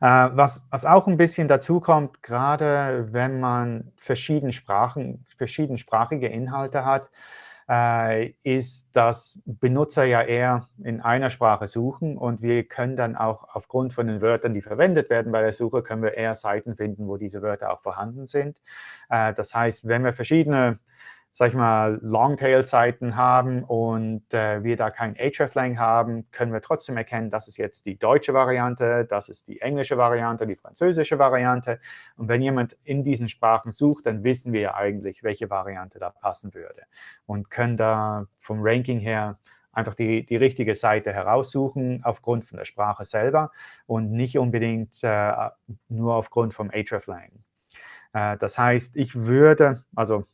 Äh, was, was auch ein bisschen dazu kommt, gerade wenn man verschiedene Sprachen, verschiedensprachige Inhalte hat, äh, ist, dass Benutzer ja eher in einer Sprache suchen und wir können dann auch aufgrund von den Wörtern, die verwendet werden bei der Suche, können wir eher Seiten finden, wo diese Wörter auch vorhanden sind. Äh, das heißt, wenn wir verschiedene sag ich mal, Longtail-Seiten haben und äh, wir da kein hreflang haben, können wir trotzdem erkennen, das ist jetzt die deutsche Variante, das ist die englische Variante, die französische Variante. Und wenn jemand in diesen Sprachen sucht, dann wissen wir ja eigentlich, welche Variante da passen würde und können da vom Ranking her einfach die, die richtige Seite heraussuchen aufgrund von der Sprache selber und nicht unbedingt äh, nur aufgrund vom hreflang. Äh, das heißt, ich würde, also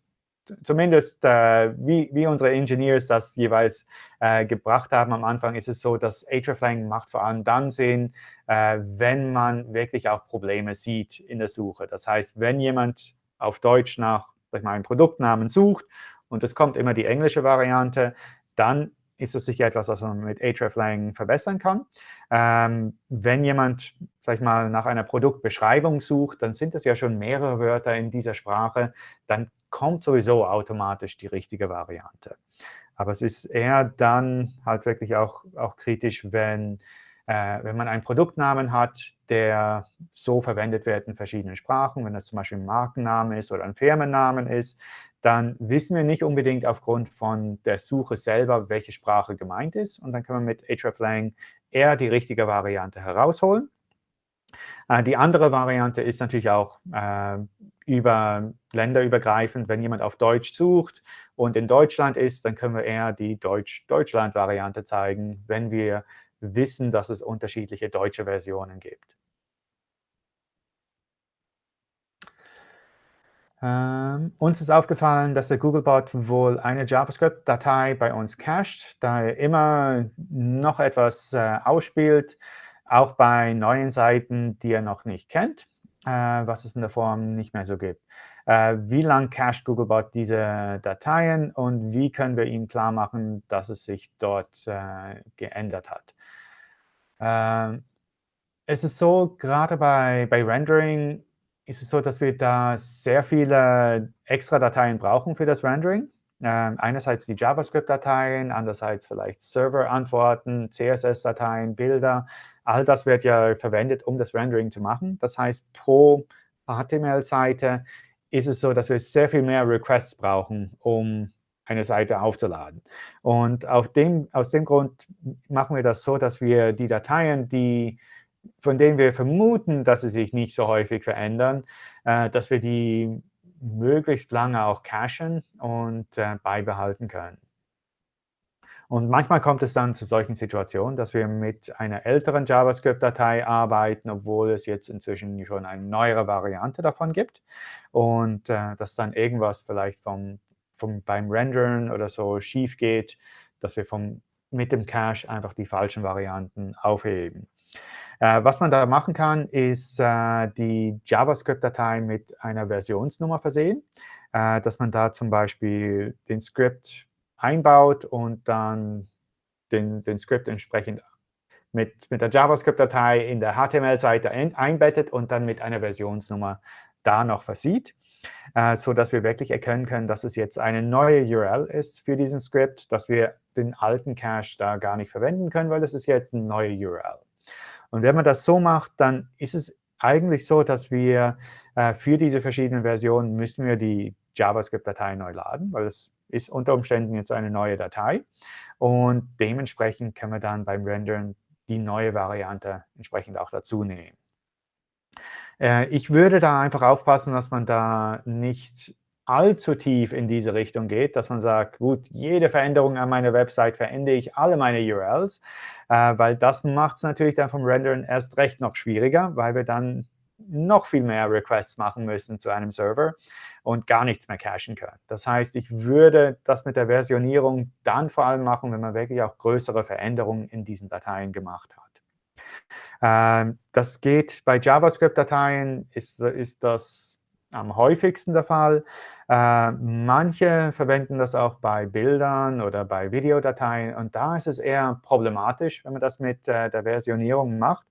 zumindest äh, wie, wie unsere Engineers das jeweils äh, gebracht haben am Anfang, ist es so, dass hreflang macht vor allem dann Sinn, äh, wenn man wirklich auch Probleme sieht in der Suche. Das heißt, wenn jemand auf Deutsch nach ich mal, einem Produktnamen sucht und es kommt immer die englische Variante, dann ist das sicher etwas, was man mit hreflang verbessern kann. Ähm, wenn jemand, sag ich mal, nach einer Produktbeschreibung sucht, dann sind das ja schon mehrere Wörter in dieser Sprache, dann kommt sowieso automatisch die richtige Variante. Aber es ist eher dann halt wirklich auch, auch kritisch, wenn, äh, wenn man einen Produktnamen hat, der so verwendet wird in verschiedenen Sprachen. Wenn das zum Beispiel ein Markenname ist oder ein Firmennamen ist, dann wissen wir nicht unbedingt aufgrund von der Suche selber, welche Sprache gemeint ist. Und dann kann man mit hreflang eher die richtige Variante herausholen. Äh, die andere Variante ist natürlich auch äh, über länderübergreifend, wenn jemand auf Deutsch sucht und in Deutschland ist, dann können wir eher die Deutsch-Deutschland-Variante zeigen, wenn wir wissen, dass es unterschiedliche deutsche Versionen gibt. Ähm, uns ist aufgefallen, dass der Googlebot wohl eine JavaScript-Datei bei uns cached, da er immer noch etwas äh, ausspielt, auch bei neuen Seiten, die er noch nicht kennt, äh, was es in der Form nicht mehr so gibt. Äh, wie lang cached Googlebot diese Dateien und wie können wir ihm klar machen, dass es sich dort äh, geändert hat. Ähm, es ist so, gerade bei, bei Rendering ist es so, dass wir da sehr viele extra Dateien brauchen für das Rendering. Ähm, einerseits die JavaScript-Dateien, andererseits vielleicht Server-Antworten, CSS-Dateien, Bilder. All das wird ja verwendet, um das Rendering zu machen. Das heißt, pro HTML-Seite ist es so, dass wir sehr viel mehr Requests brauchen, um eine Seite aufzuladen. Und dem, aus dem Grund machen wir das so, dass wir die Dateien, die, von denen wir vermuten, dass sie sich nicht so häufig verändern, äh, dass wir die möglichst lange auch cachen und äh, beibehalten können. Und manchmal kommt es dann zu solchen Situationen, dass wir mit einer älteren JavaScript-Datei arbeiten, obwohl es jetzt inzwischen schon eine neuere Variante davon gibt. Und äh, dass dann irgendwas vielleicht vom, vom, beim Rendern oder so schief geht, dass wir vom, mit dem Cache einfach die falschen Varianten aufheben. Äh, was man da machen kann, ist äh, die JavaScript-Datei mit einer Versionsnummer versehen, äh, dass man da zum Beispiel den Script einbaut und dann den, den Script entsprechend mit, mit der JavaScript-Datei in der HTML-Seite einbettet und dann mit einer Versionsnummer da noch versieht, äh, sodass wir wirklich erkennen können, dass es jetzt eine neue URL ist für diesen Script, dass wir den alten Cache da gar nicht verwenden können, weil das ist jetzt eine neue URL. Und wenn man das so macht, dann ist es eigentlich so, dass wir äh, für diese verschiedenen Versionen müssen wir die JavaScript-Datei neu laden, weil es ist unter Umständen jetzt eine neue Datei. Und dementsprechend können wir dann beim Rendern die neue Variante entsprechend auch dazu nehmen. Äh, ich würde da einfach aufpassen, dass man da nicht allzu tief in diese Richtung geht, dass man sagt, gut, jede Veränderung an meiner Website verändere ich alle meine URLs, äh, weil das macht es natürlich dann vom Rendern erst recht noch schwieriger, weil wir dann noch viel mehr Requests machen müssen zu einem Server und gar nichts mehr cachen können. Das heißt, ich würde das mit der Versionierung dann vor allem machen, wenn man wirklich auch größere Veränderungen in diesen Dateien gemacht hat. Ähm, das geht bei JavaScript-Dateien, ist, ist das am häufigsten der Fall. Äh, manche verwenden das auch bei Bildern oder bei Videodateien. Und da ist es eher problematisch, wenn man das mit äh, der Versionierung macht,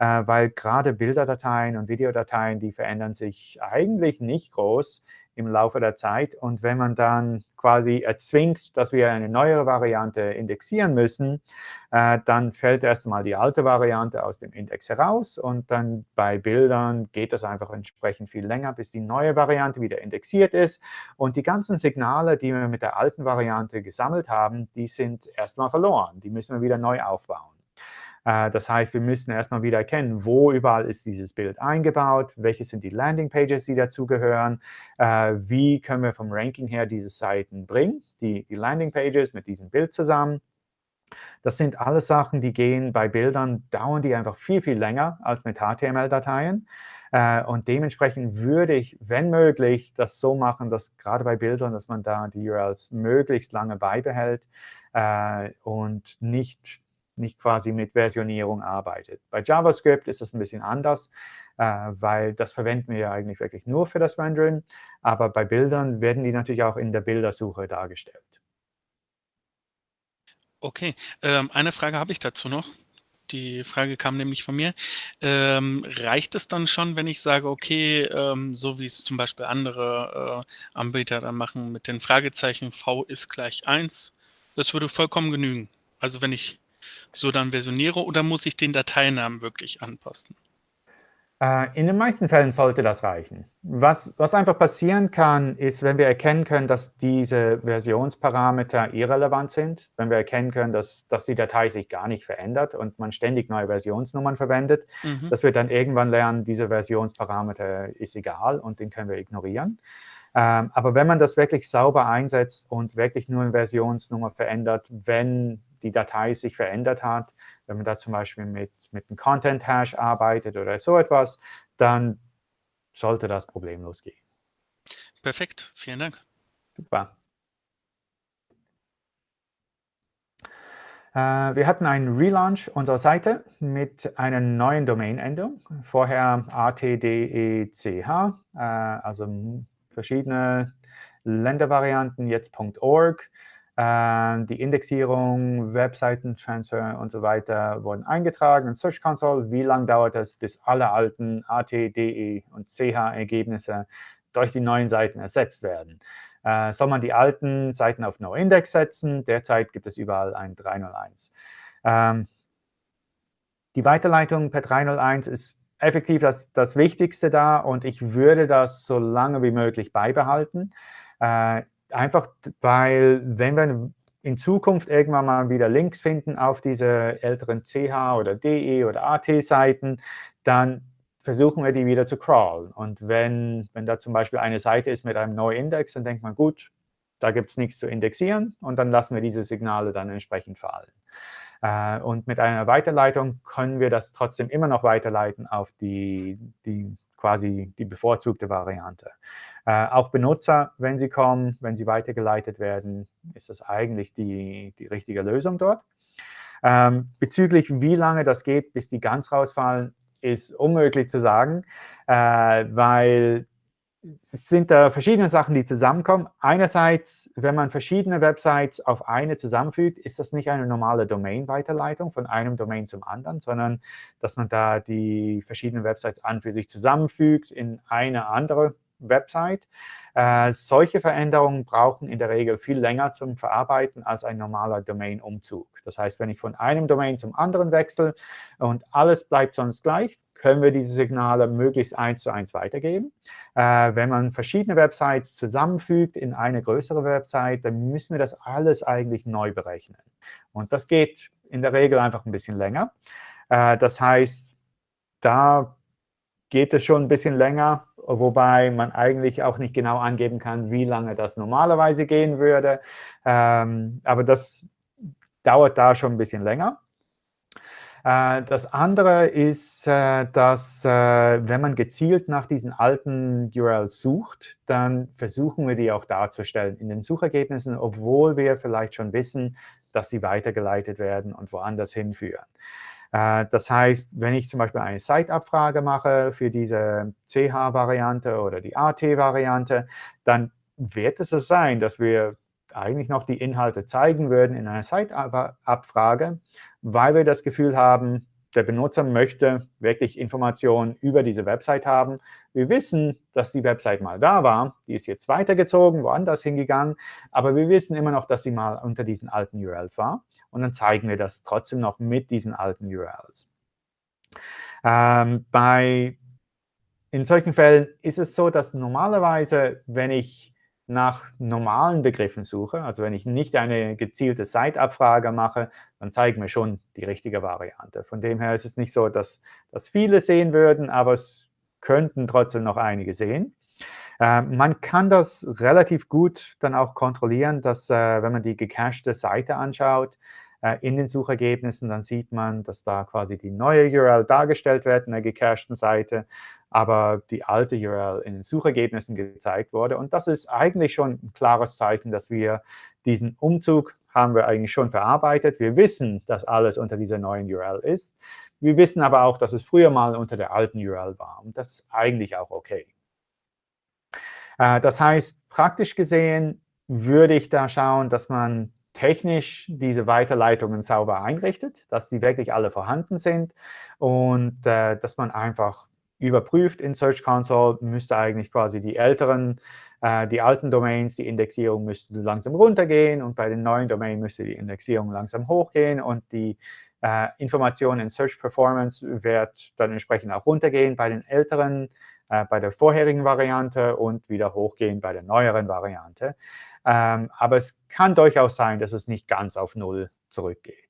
äh, weil gerade Bilderdateien und Videodateien, die verändern sich eigentlich nicht groß im Laufe der Zeit. Und wenn man dann quasi erzwingt, dass wir eine neuere Variante indexieren müssen, äh, dann fällt erst einmal die alte Variante aus dem Index heraus. Und dann bei Bildern geht das einfach entsprechend viel länger, bis die neue Variante wieder indexiert ist. Und die ganzen Signale, die wir mit der alten Variante gesammelt haben, die sind erstmal verloren. Die müssen wir wieder neu aufbauen. Äh, das heißt, wir müssen erstmal wieder erkennen, wo überall ist dieses Bild eingebaut, welche sind die Landingpages, die dazugehören, äh, wie können wir vom Ranking her diese Seiten bringen, die, die Landingpages mit diesem Bild zusammen. Das sind alles Sachen, die gehen bei Bildern, dauern die einfach viel, viel länger als mit HTML-Dateien. Äh, und dementsprechend würde ich, wenn möglich, das so machen, dass gerade bei Bildern, dass man da die URLs möglichst lange beibehält und nicht nicht quasi mit Versionierung arbeitet. Bei JavaScript ist das ein bisschen anders, äh, weil das verwenden wir ja eigentlich wirklich nur für das Rendering. Aber bei Bildern werden die natürlich auch in der Bildersuche dargestellt. Okay, ähm, eine Frage habe ich dazu noch. Die Frage kam nämlich von mir. Ähm, reicht es dann schon, wenn ich sage, okay, ähm, so wie es zum Beispiel andere äh, Anbieter dann machen mit den Fragezeichen v ist gleich 1, das würde vollkommen genügen. Also wenn ich so dann versioniere oder muss ich den Dateinamen wirklich anpassen? Äh, in den meisten Fällen sollte das reichen. Was, was einfach passieren kann, ist, wenn wir erkennen können, dass diese Versionsparameter irrelevant sind, wenn wir erkennen können, dass, dass die Datei sich gar nicht verändert und man ständig neue Versionsnummern verwendet, mhm. dass wir dann irgendwann lernen, diese Versionsparameter ist egal und den können wir ignorieren. Ähm, aber wenn man das wirklich sauber einsetzt und wirklich nur eine Versionsnummer verändert, wenn die Datei sich verändert hat, wenn man da zum Beispiel mit, mit einem Content-Hash arbeitet oder so etwas, dann sollte das problemlos gehen. Perfekt, vielen Dank. Super. Äh, wir hatten einen Relaunch unserer Seite mit einer neuen Domain-Endung. Vorher ATDECH, äh, also verschiedene Ländervarianten, jetzt .org. Ähm, die Indexierung, Webseitentransfer und so weiter wurden eingetragen in Search Console. Wie lange dauert es, bis alle alten AT, DE und CH-Ergebnisse durch die neuen Seiten ersetzt werden? Äh, soll man die alten Seiten auf No-Index setzen? Derzeit gibt es überall ein 301. Ähm, die Weiterleitung per 301 ist effektiv das, das Wichtigste da und ich würde das so lange wie möglich beibehalten. Äh, einfach, weil wenn wir in Zukunft irgendwann mal wieder Links finden auf diese älteren CH oder DE oder AT-Seiten, dann versuchen wir die wieder zu crawlen. Und wenn, wenn da zum Beispiel eine Seite ist mit einem neuen Index, dann denkt man, gut, da gibt es nichts zu indexieren und dann lassen wir diese Signale dann entsprechend fallen. Äh, und mit einer Weiterleitung können wir das trotzdem immer noch weiterleiten auf die, die quasi die bevorzugte Variante. Äh, auch Benutzer, wenn sie kommen, wenn sie weitergeleitet werden, ist das eigentlich die, die richtige Lösung dort. Ähm, bezüglich wie lange das geht, bis die ganz rausfallen, ist unmöglich zu sagen, äh, weil es sind da verschiedene Sachen, die zusammenkommen. Einerseits, wenn man verschiedene Websites auf eine zusammenfügt, ist das nicht eine normale Domain-Weiterleitung von einem Domain zum anderen, sondern dass man da die verschiedenen Websites an für sich zusammenfügt in eine andere Website. Äh, solche Veränderungen brauchen in der Regel viel länger zum Verarbeiten als ein normaler Domain-Umzug. Das heißt, wenn ich von einem Domain zum anderen wechsle und alles bleibt sonst gleich, können wir diese Signale möglichst eins zu eins weitergeben. Äh, wenn man verschiedene Websites zusammenfügt in eine größere Website, dann müssen wir das alles eigentlich neu berechnen. Und das geht in der Regel einfach ein bisschen länger. Äh, das heißt, da geht es schon ein bisschen länger, wobei man eigentlich auch nicht genau angeben kann, wie lange das normalerweise gehen würde. Ähm, aber das dauert da schon ein bisschen länger. Äh, das andere ist, äh, dass äh, wenn man gezielt nach diesen alten URLs sucht, dann versuchen wir die auch darzustellen in den Suchergebnissen, obwohl wir vielleicht schon wissen, dass sie weitergeleitet werden und woanders hinführen. Das heißt, wenn ich zum Beispiel eine Site-Abfrage mache für diese CH-Variante oder die AT-Variante, dann wird es so sein, dass wir eigentlich noch die Inhalte zeigen würden in einer Site-Abfrage, weil wir das Gefühl haben, der Benutzer möchte wirklich Informationen über diese Website haben. Wir wissen, dass die Website mal da war. Die ist jetzt weitergezogen, woanders hingegangen. Aber wir wissen immer noch, dass sie mal unter diesen alten URLs war. Und dann zeigen wir das trotzdem noch mit diesen alten URLs. Ähm, bei, in solchen Fällen ist es so, dass normalerweise, wenn ich nach normalen Begriffen suche, also wenn ich nicht eine gezielte Site-Abfrage mache, dann zeigen wir schon die richtige Variante. Von dem her ist es nicht so, dass, dass viele sehen würden, aber es könnten trotzdem noch einige sehen. Äh, man kann das relativ gut dann auch kontrollieren, dass äh, wenn man die gecachte Seite anschaut, äh, in den Suchergebnissen, dann sieht man, dass da quasi die neue URL dargestellt wird in der gecachten Seite aber die alte URL in den Suchergebnissen gezeigt wurde. Und das ist eigentlich schon ein klares Zeichen, dass wir diesen Umzug haben wir eigentlich schon verarbeitet. Wir wissen, dass alles unter dieser neuen URL ist. Wir wissen aber auch, dass es früher mal unter der alten URL war. Und das ist eigentlich auch OK. Äh, das heißt, praktisch gesehen würde ich da schauen, dass man technisch diese Weiterleitungen sauber einrichtet, dass die wirklich alle vorhanden sind und äh, dass man einfach überprüft in Search Console, müsste eigentlich quasi die älteren, äh, die alten Domains, die Indexierung müsste langsam runtergehen und bei den neuen Domains müsste die Indexierung langsam hochgehen und die äh, Information in Search Performance wird dann entsprechend auch runtergehen bei den älteren, äh, bei der vorherigen Variante und wieder hochgehen bei der neueren Variante. Ähm, aber es kann durchaus sein, dass es nicht ganz auf Null zurückgeht.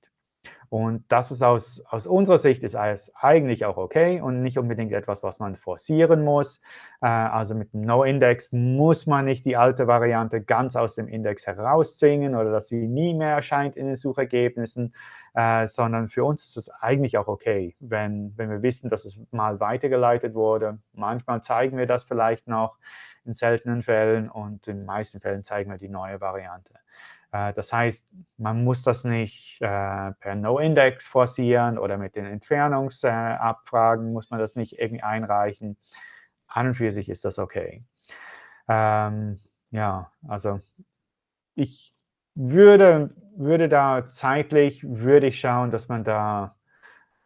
Und das ist aus, aus unserer Sicht ist eigentlich auch okay und nicht unbedingt etwas, was man forcieren muss. Äh, also mit dem No-Index muss man nicht die alte Variante ganz aus dem Index herauszwingen oder dass sie nie mehr erscheint in den Suchergebnissen, äh, sondern für uns ist es eigentlich auch okay, wenn, wenn wir wissen, dass es mal weitergeleitet wurde. Manchmal zeigen wir das vielleicht noch in seltenen Fällen und in den meisten Fällen zeigen wir die neue Variante. Äh, das heißt, man muss das nicht äh, per No-Index forcieren oder mit den Entfernungsabfragen muss man das nicht irgendwie einreichen. An und für sich ist das okay. Ähm, ja, also ich würde, würde da zeitlich, würde ich schauen, dass man da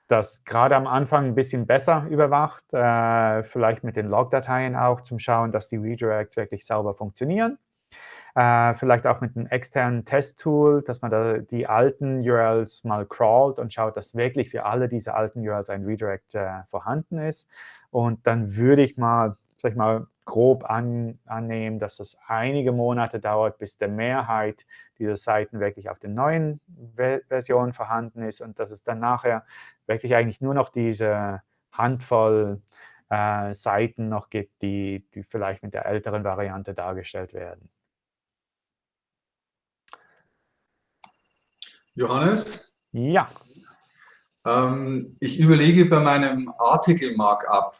das gerade am Anfang ein bisschen besser überwacht, äh, vielleicht mit den Logdateien auch, zum Schauen, dass die Redirects wirklich sauber funktionieren. Äh, vielleicht auch mit einem externen Testtool, dass man da die alten URLs mal crawlt und schaut, dass wirklich für alle diese alten URLs ein Redirect äh, vorhanden ist. Und dann würde ich mal ich mal, grob an, annehmen, dass es einige Monate dauert, bis der Mehrheit dieser Seiten wirklich auf den neuen Versionen vorhanden ist und dass es dann nachher wirklich eigentlich nur noch diese Handvoll äh, Seiten noch gibt, die, die vielleicht mit der älteren Variante dargestellt werden. Johannes? Ja. Ähm, ich überlege bei meinem Artikel-Markup,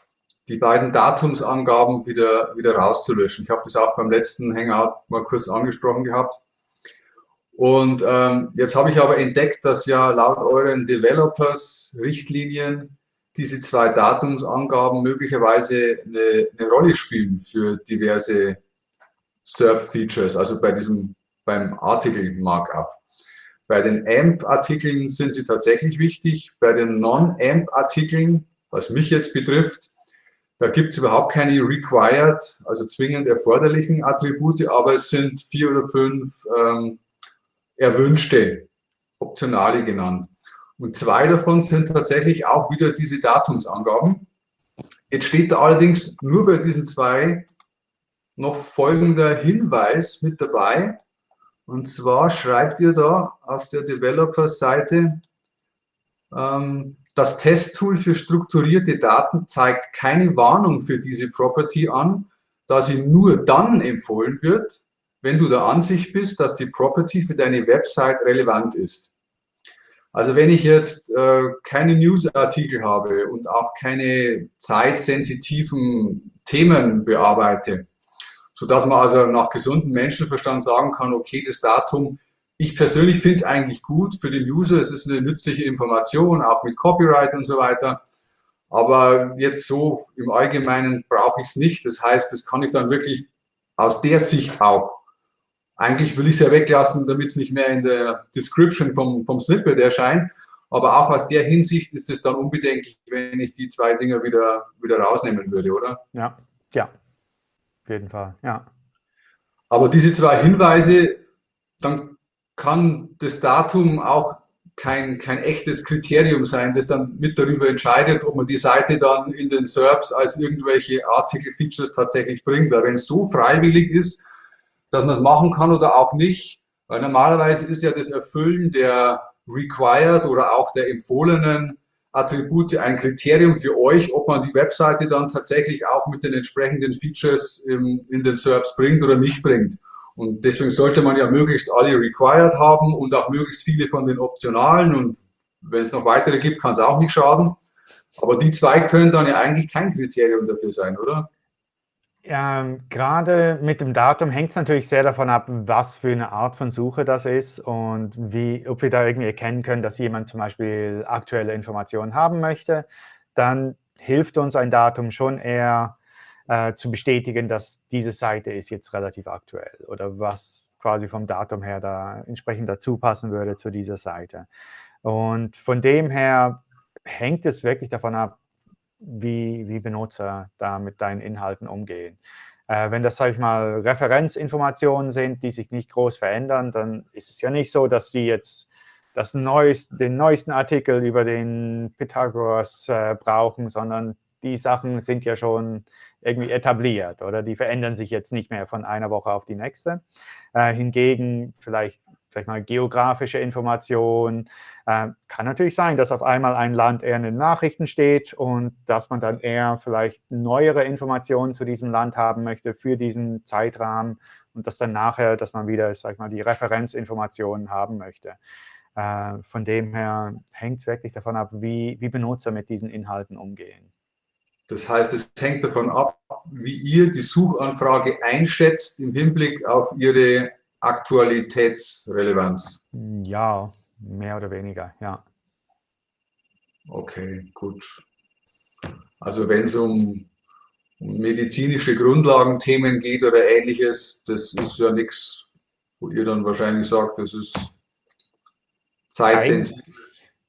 die beiden Datumsangaben wieder, wieder rauszulöschen. Ich habe das auch beim letzten Hangout mal kurz angesprochen gehabt. Und ähm, jetzt habe ich aber entdeckt, dass ja laut euren Developers-Richtlinien diese zwei Datumsangaben möglicherweise eine, eine Rolle spielen für diverse SERP-Features, also bei diesem, beim Artikel-Markup. Bei den AMP-Artikeln sind sie tatsächlich wichtig. Bei den Non-AMP-Artikeln, was mich jetzt betrifft, da gibt es überhaupt keine required, also zwingend erforderlichen Attribute, aber es sind vier oder fünf ähm, erwünschte, optionale genannt. Und zwei davon sind tatsächlich auch wieder diese Datumsangaben. Jetzt steht da allerdings nur bei diesen zwei noch folgender Hinweis mit dabei. Und zwar schreibt ihr da auf der Developer-Seite, ähm, das Testtool für strukturierte Daten zeigt keine Warnung für diese Property an, da sie nur dann empfohlen wird, wenn du der Ansicht bist, dass die Property für deine Website relevant ist. Also wenn ich jetzt äh, keine Newsartikel habe und auch keine zeitsensitiven Themen bearbeite, sodass man also nach gesundem Menschenverstand sagen kann, okay, das Datum ich persönlich finde es eigentlich gut für den User. Es ist eine nützliche Information, auch mit Copyright und so weiter. Aber jetzt so im Allgemeinen brauche ich es nicht. Das heißt, das kann ich dann wirklich aus der Sicht auch. Eigentlich will ich es ja weglassen, damit es nicht mehr in der Description vom, vom Snippet erscheint. Aber auch aus der Hinsicht ist es dann unbedenklich, wenn ich die zwei Dinger wieder, wieder rausnehmen würde, oder? Ja, ja, auf jeden Fall, ja. Aber diese zwei Hinweise, dann kann das Datum auch kein, kein echtes Kriterium sein, das dann mit darüber entscheidet, ob man die Seite dann in den SERPs als irgendwelche Artikel-Features tatsächlich bringt. Weil wenn es so freiwillig ist, dass man es machen kann oder auch nicht, weil normalerweise ist ja das Erfüllen der required oder auch der empfohlenen Attribute ein Kriterium für euch, ob man die Webseite dann tatsächlich auch mit den entsprechenden Features in, in den SERPs bringt oder nicht bringt. Und deswegen sollte man ja möglichst alle required haben und auch möglichst viele von den optionalen. Und wenn es noch weitere gibt, kann es auch nicht schaden. Aber die zwei können dann ja eigentlich kein Kriterium dafür sein, oder? Ja, gerade mit dem Datum hängt es natürlich sehr davon ab, was für eine Art von Suche das ist und wie, ob wir da irgendwie erkennen können, dass jemand zum Beispiel aktuelle Informationen haben möchte. Dann hilft uns ein Datum schon eher, äh, zu bestätigen, dass diese Seite ist jetzt relativ aktuell oder was quasi vom Datum her da entsprechend dazu passen würde zu dieser Seite. Und von dem her hängt es wirklich davon ab, wie, wie Benutzer da mit deinen Inhalten umgehen. Äh, wenn das, sage ich mal, Referenzinformationen sind, die sich nicht groß verändern, dann ist es ja nicht so, dass sie jetzt das neueste, den neuesten Artikel über den Pythagoras äh, brauchen, sondern die Sachen sind ja schon irgendwie etabliert oder die verändern sich jetzt nicht mehr von einer Woche auf die nächste. Äh, hingegen vielleicht sag ich mal, geografische Informationen. Äh, kann natürlich sein, dass auf einmal ein Land eher in den Nachrichten steht und dass man dann eher vielleicht neuere Informationen zu diesem Land haben möchte für diesen Zeitrahmen und dass dann nachher, dass man wieder, sag ich mal, die Referenzinformationen haben möchte. Äh, von dem her hängt es wirklich davon ab, wie, wie Benutzer mit diesen Inhalten umgehen. Das heißt, es hängt davon ab, wie ihr die Suchanfrage einschätzt im Hinblick auf ihre Aktualitätsrelevanz. Ja, mehr oder weniger, ja. Okay, gut. Also wenn es um medizinische Grundlagenthemen geht oder ähnliches, das ist ja nichts, wo ihr dann wahrscheinlich sagt, das ist zeitsensitiv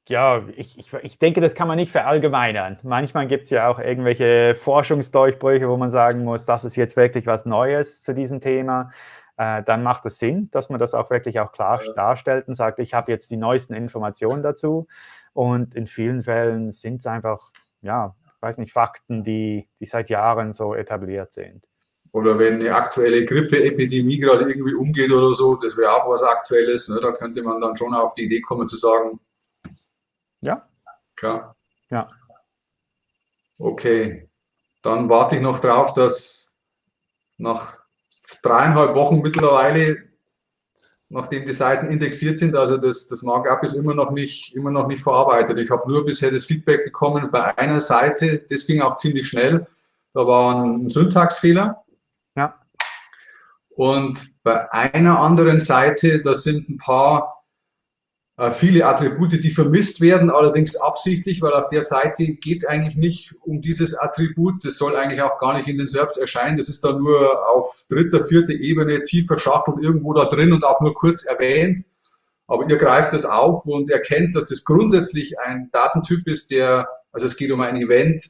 ja, ich, ich, ich denke, das kann man nicht verallgemeinern. Manchmal gibt es ja auch irgendwelche Forschungsdurchbrüche, wo man sagen muss, das ist jetzt wirklich was Neues zu diesem Thema. Äh, dann macht es Sinn, dass man das auch wirklich auch klar ja. darstellt und sagt, ich habe jetzt die neuesten Informationen dazu. Und in vielen Fällen sind es einfach ja, weiß nicht, Fakten, die, die seit Jahren so etabliert sind. Oder wenn eine aktuelle Grippeepidemie gerade irgendwie umgeht oder so, das wäre auch was Aktuelles. Ne? Da könnte man dann schon auf die Idee kommen zu sagen. Ja. Klar. Ja. Okay. Dann warte ich noch drauf, dass nach dreieinhalb Wochen mittlerweile, nachdem die Seiten indexiert sind, also das, das Markup ist immer noch nicht, immer noch nicht verarbeitet. Ich habe nur bisher das Feedback bekommen bei einer Seite, das ging auch ziemlich schnell. Da war ein Syntaxfehler. Ja. Und bei einer anderen Seite, da sind ein paar viele Attribute, die vermisst werden, allerdings absichtlich, weil auf der Seite geht es eigentlich nicht um dieses Attribut. Das soll eigentlich auch gar nicht in den Serbs erscheinen. Das ist da nur auf dritter, vierter Ebene tief verschachtelt irgendwo da drin und auch nur kurz erwähnt. Aber ihr greift das auf und erkennt, dass das grundsätzlich ein Datentyp ist, der, also es geht um ein Event,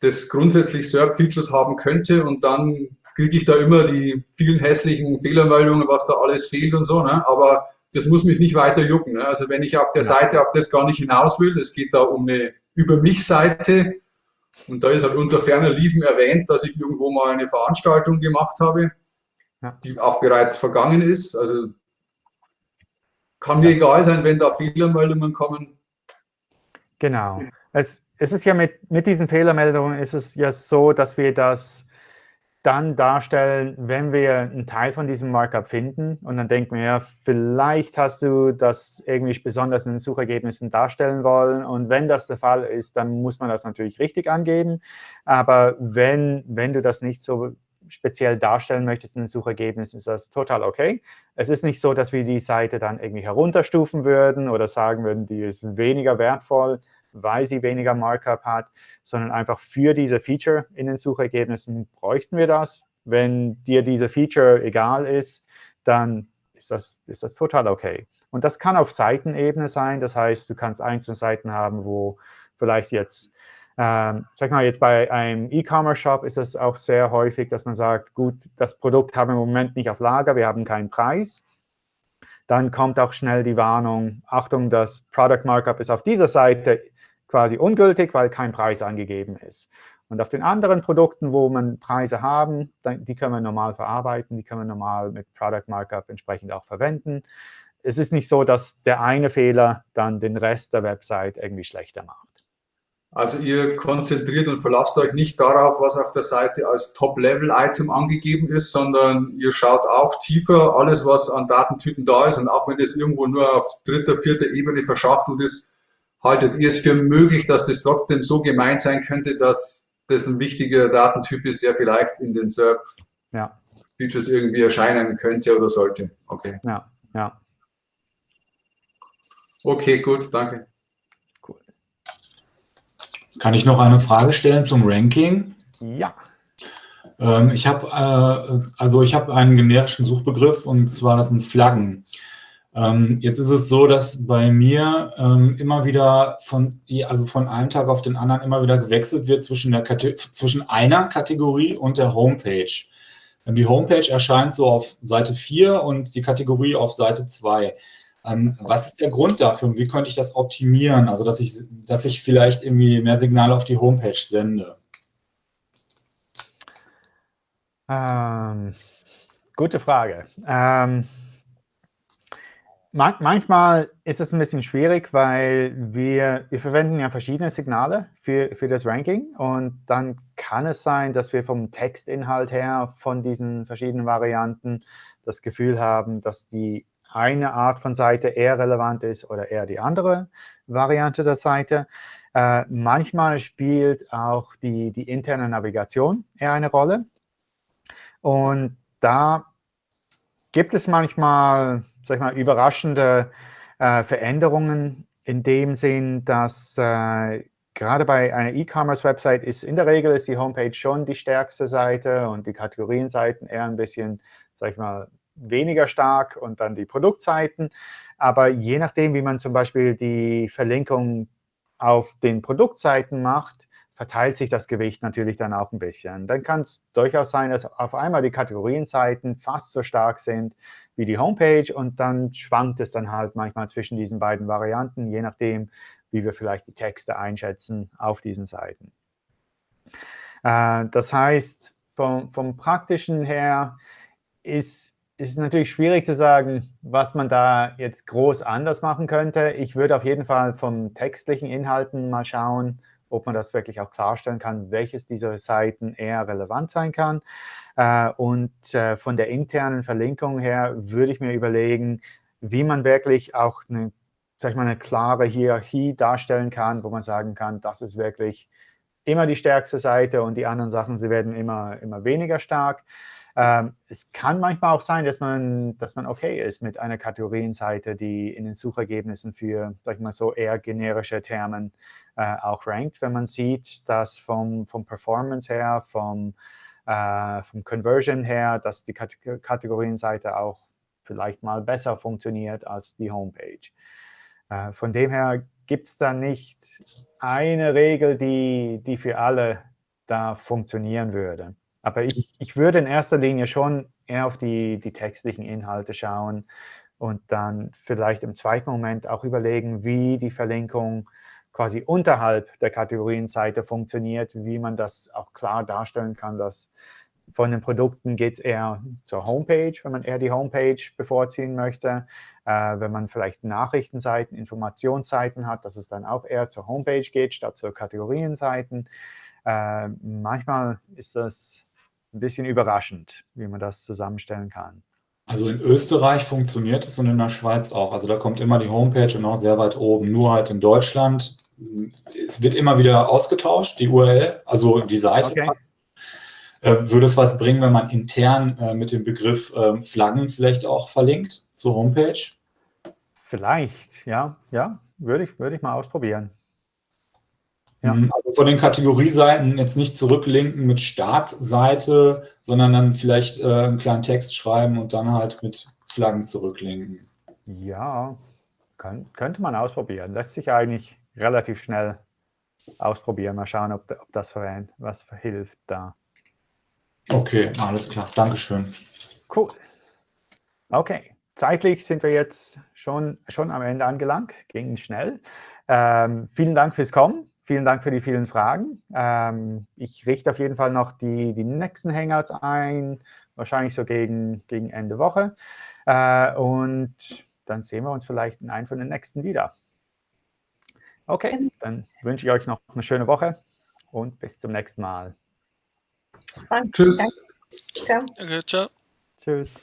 das grundsätzlich SERP-Features haben könnte und dann kriege ich da immer die vielen hässlichen Fehlermeldungen, was da alles fehlt und so. Ne? Aber das muss mich nicht weiter jucken. Ne? Also wenn ich auf der ja. Seite auf das gar nicht hinaus will, es geht da um eine Über mich-Seite und da ist halt unter ferner Liefen erwähnt, dass ich irgendwo mal eine Veranstaltung gemacht habe, ja. die auch bereits vergangen ist. Also kann mir egal sein, wenn da Fehlermeldungen kommen. Genau. Es, es ist ja mit, mit diesen Fehlermeldungen ist es ja so, dass wir das dann darstellen, wenn wir einen Teil von diesem Markup finden. Und dann denken wir, ja, vielleicht hast du das irgendwie besonders in den Suchergebnissen darstellen wollen. Und wenn das der Fall ist, dann muss man das natürlich richtig angeben, aber wenn, wenn du das nicht so speziell darstellen möchtest in den Suchergebnissen, ist das total okay. Es ist nicht so, dass wir die Seite dann irgendwie herunterstufen würden oder sagen würden, die ist weniger wertvoll, weil sie weniger Markup hat, sondern einfach für diese Feature in den Suchergebnissen bräuchten wir das. Wenn dir diese Feature egal ist, dann ist das, ist das total okay. Und das kann auf Seitenebene sein. Das heißt, du kannst einzelne Seiten haben, wo vielleicht jetzt, ähm, sag mal, jetzt bei einem E-Commerce-Shop ist es auch sehr häufig, dass man sagt, gut, das Produkt haben wir im Moment nicht auf Lager, wir haben keinen Preis. Dann kommt auch schnell die Warnung, Achtung, das Product Markup ist auf dieser Seite quasi ungültig, weil kein Preis angegeben ist. Und auf den anderen Produkten, wo man Preise haben, die können wir normal verarbeiten, die können wir normal mit Product Markup entsprechend auch verwenden. Es ist nicht so, dass der eine Fehler dann den Rest der Website irgendwie schlechter macht. Also ihr konzentriert und verlasst euch nicht darauf, was auf der Seite als Top-Level-Item angegeben ist, sondern ihr schaut auch tiefer, alles, was an Datentypen da ist. Und auch wenn das irgendwo nur auf dritter, vierter Ebene verschachtelt ist, haltet ihr es für möglich, dass das trotzdem so gemeint sein könnte, dass das ein wichtiger Datentyp ist, der vielleicht in den SERP-Features ja. irgendwie erscheinen könnte oder sollte? Okay. Ja, ja. Okay, gut, danke. Cool. Kann ich noch eine Frage stellen zum Ranking? Ja. Ähm, ich habe äh, also ich habe einen generischen Suchbegriff und zwar das sind Flaggen. Ähm, jetzt ist es so, dass bei mir ähm, immer wieder von, also von einem Tag auf den anderen immer wieder gewechselt wird zwischen, der zwischen einer Kategorie und der Homepage. Ähm, die Homepage erscheint so auf Seite 4 und die Kategorie auf Seite 2. Ähm, was ist der Grund dafür und wie könnte ich das optimieren? Also, dass ich, dass ich vielleicht irgendwie mehr Signale auf die Homepage sende? Ähm, gute Frage. Ähm, manchmal ist es ein bisschen schwierig, weil wir, wir verwenden ja verschiedene Signale für, für das Ranking und dann kann es sein, dass wir vom Textinhalt her von diesen verschiedenen Varianten das Gefühl haben, dass die eine Art von Seite eher relevant ist oder eher die andere Variante der Seite. Äh, manchmal spielt auch die, die interne Navigation eher eine Rolle. Und da gibt es manchmal sag ich mal, überraschende äh, Veränderungen in dem Sinn, dass äh, gerade bei einer E-Commerce-Website ist in der Regel ist die Homepage schon die stärkste Seite und die Kategorienseiten eher ein bisschen, sag ich mal, weniger stark und dann die Produktseiten. Aber je nachdem, wie man zum Beispiel die Verlinkung auf den Produktseiten macht, verteilt sich das Gewicht natürlich dann auch ein bisschen. Dann kann es durchaus sein, dass auf einmal die Kategorienseiten fast so stark sind wie die Homepage und dann schwankt es dann halt manchmal zwischen diesen beiden Varianten, je nachdem, wie wir vielleicht die Texte einschätzen auf diesen Seiten. Äh, das heißt, vom, vom Praktischen her ist, ist es natürlich schwierig zu sagen, was man da jetzt groß anders machen könnte. Ich würde auf jeden Fall vom textlichen Inhalten mal schauen, ob man das wirklich auch klarstellen kann, welches dieser Seiten eher relevant sein kann. Äh, und äh, von der internen Verlinkung her würde ich mir überlegen, wie man wirklich auch eine, sag ich mal, eine klare Hierarchie darstellen kann, wo man sagen kann, das ist wirklich immer die stärkste Seite und die anderen Sachen, sie werden immer, immer weniger stark. Ähm, es kann manchmal auch sein, dass man, dass man okay ist mit einer Kategorienseite, die in den Suchergebnissen für, sag ich mal so, eher generische Termen äh, auch rankt, wenn man sieht, dass vom, vom Performance her, vom, äh, vom Conversion her, dass die Kategorienseite auch vielleicht mal besser funktioniert als die Homepage. Äh, von dem her gibt es da nicht eine Regel, die, die für alle da funktionieren würde. Aber ich, ich würde in erster Linie schon eher auf die, die textlichen Inhalte schauen und dann vielleicht im zweiten Moment auch überlegen, wie die Verlinkung quasi unterhalb der Kategorienseite funktioniert, wie man das auch klar darstellen kann, dass von den Produkten geht es eher zur Homepage, wenn man eher die Homepage bevorziehen möchte. Äh, wenn man vielleicht Nachrichtenseiten, Informationsseiten hat, dass es dann auch eher zur Homepage geht, statt zur Kategorienseiten. Äh, manchmal ist das ein bisschen überraschend, wie man das zusammenstellen kann. Also in Österreich funktioniert es und in der Schweiz auch. Also da kommt immer die Homepage und auch sehr weit oben. Nur halt in Deutschland, es wird immer wieder ausgetauscht, die URL, also die Seite. Okay. Äh, würde es was bringen, wenn man intern äh, mit dem Begriff äh, Flaggen vielleicht auch verlinkt zur Homepage? Vielleicht, ja, ja, würde ich, würde ich mal ausprobieren. Ja. Mhm, also von den Kategorieseiten jetzt nicht zurücklinken mit Startseite, sondern dann vielleicht äh, einen kleinen Text schreiben und dann halt mit Flaggen zurücklinken. Ja, kann, könnte man ausprobieren. Lässt sich eigentlich relativ schnell ausprobieren. Mal schauen, ob, ob das was hilft da. Okay, alles klar. Dankeschön. Cool. Okay, zeitlich sind wir jetzt schon, schon am Ende angelangt. Ging schnell. Ähm, vielen Dank fürs Kommen. Vielen Dank für die vielen Fragen. Ähm, ich richte auf jeden Fall noch die, die nächsten Hangouts ein, wahrscheinlich so gegen, gegen Ende Woche. Äh, und dann sehen wir uns vielleicht in einem von den nächsten wieder. Okay, dann wünsche ich euch noch eine schöne Woche und bis zum nächsten Mal. Tschüss. Ciao. Okay, ciao. Tschüss.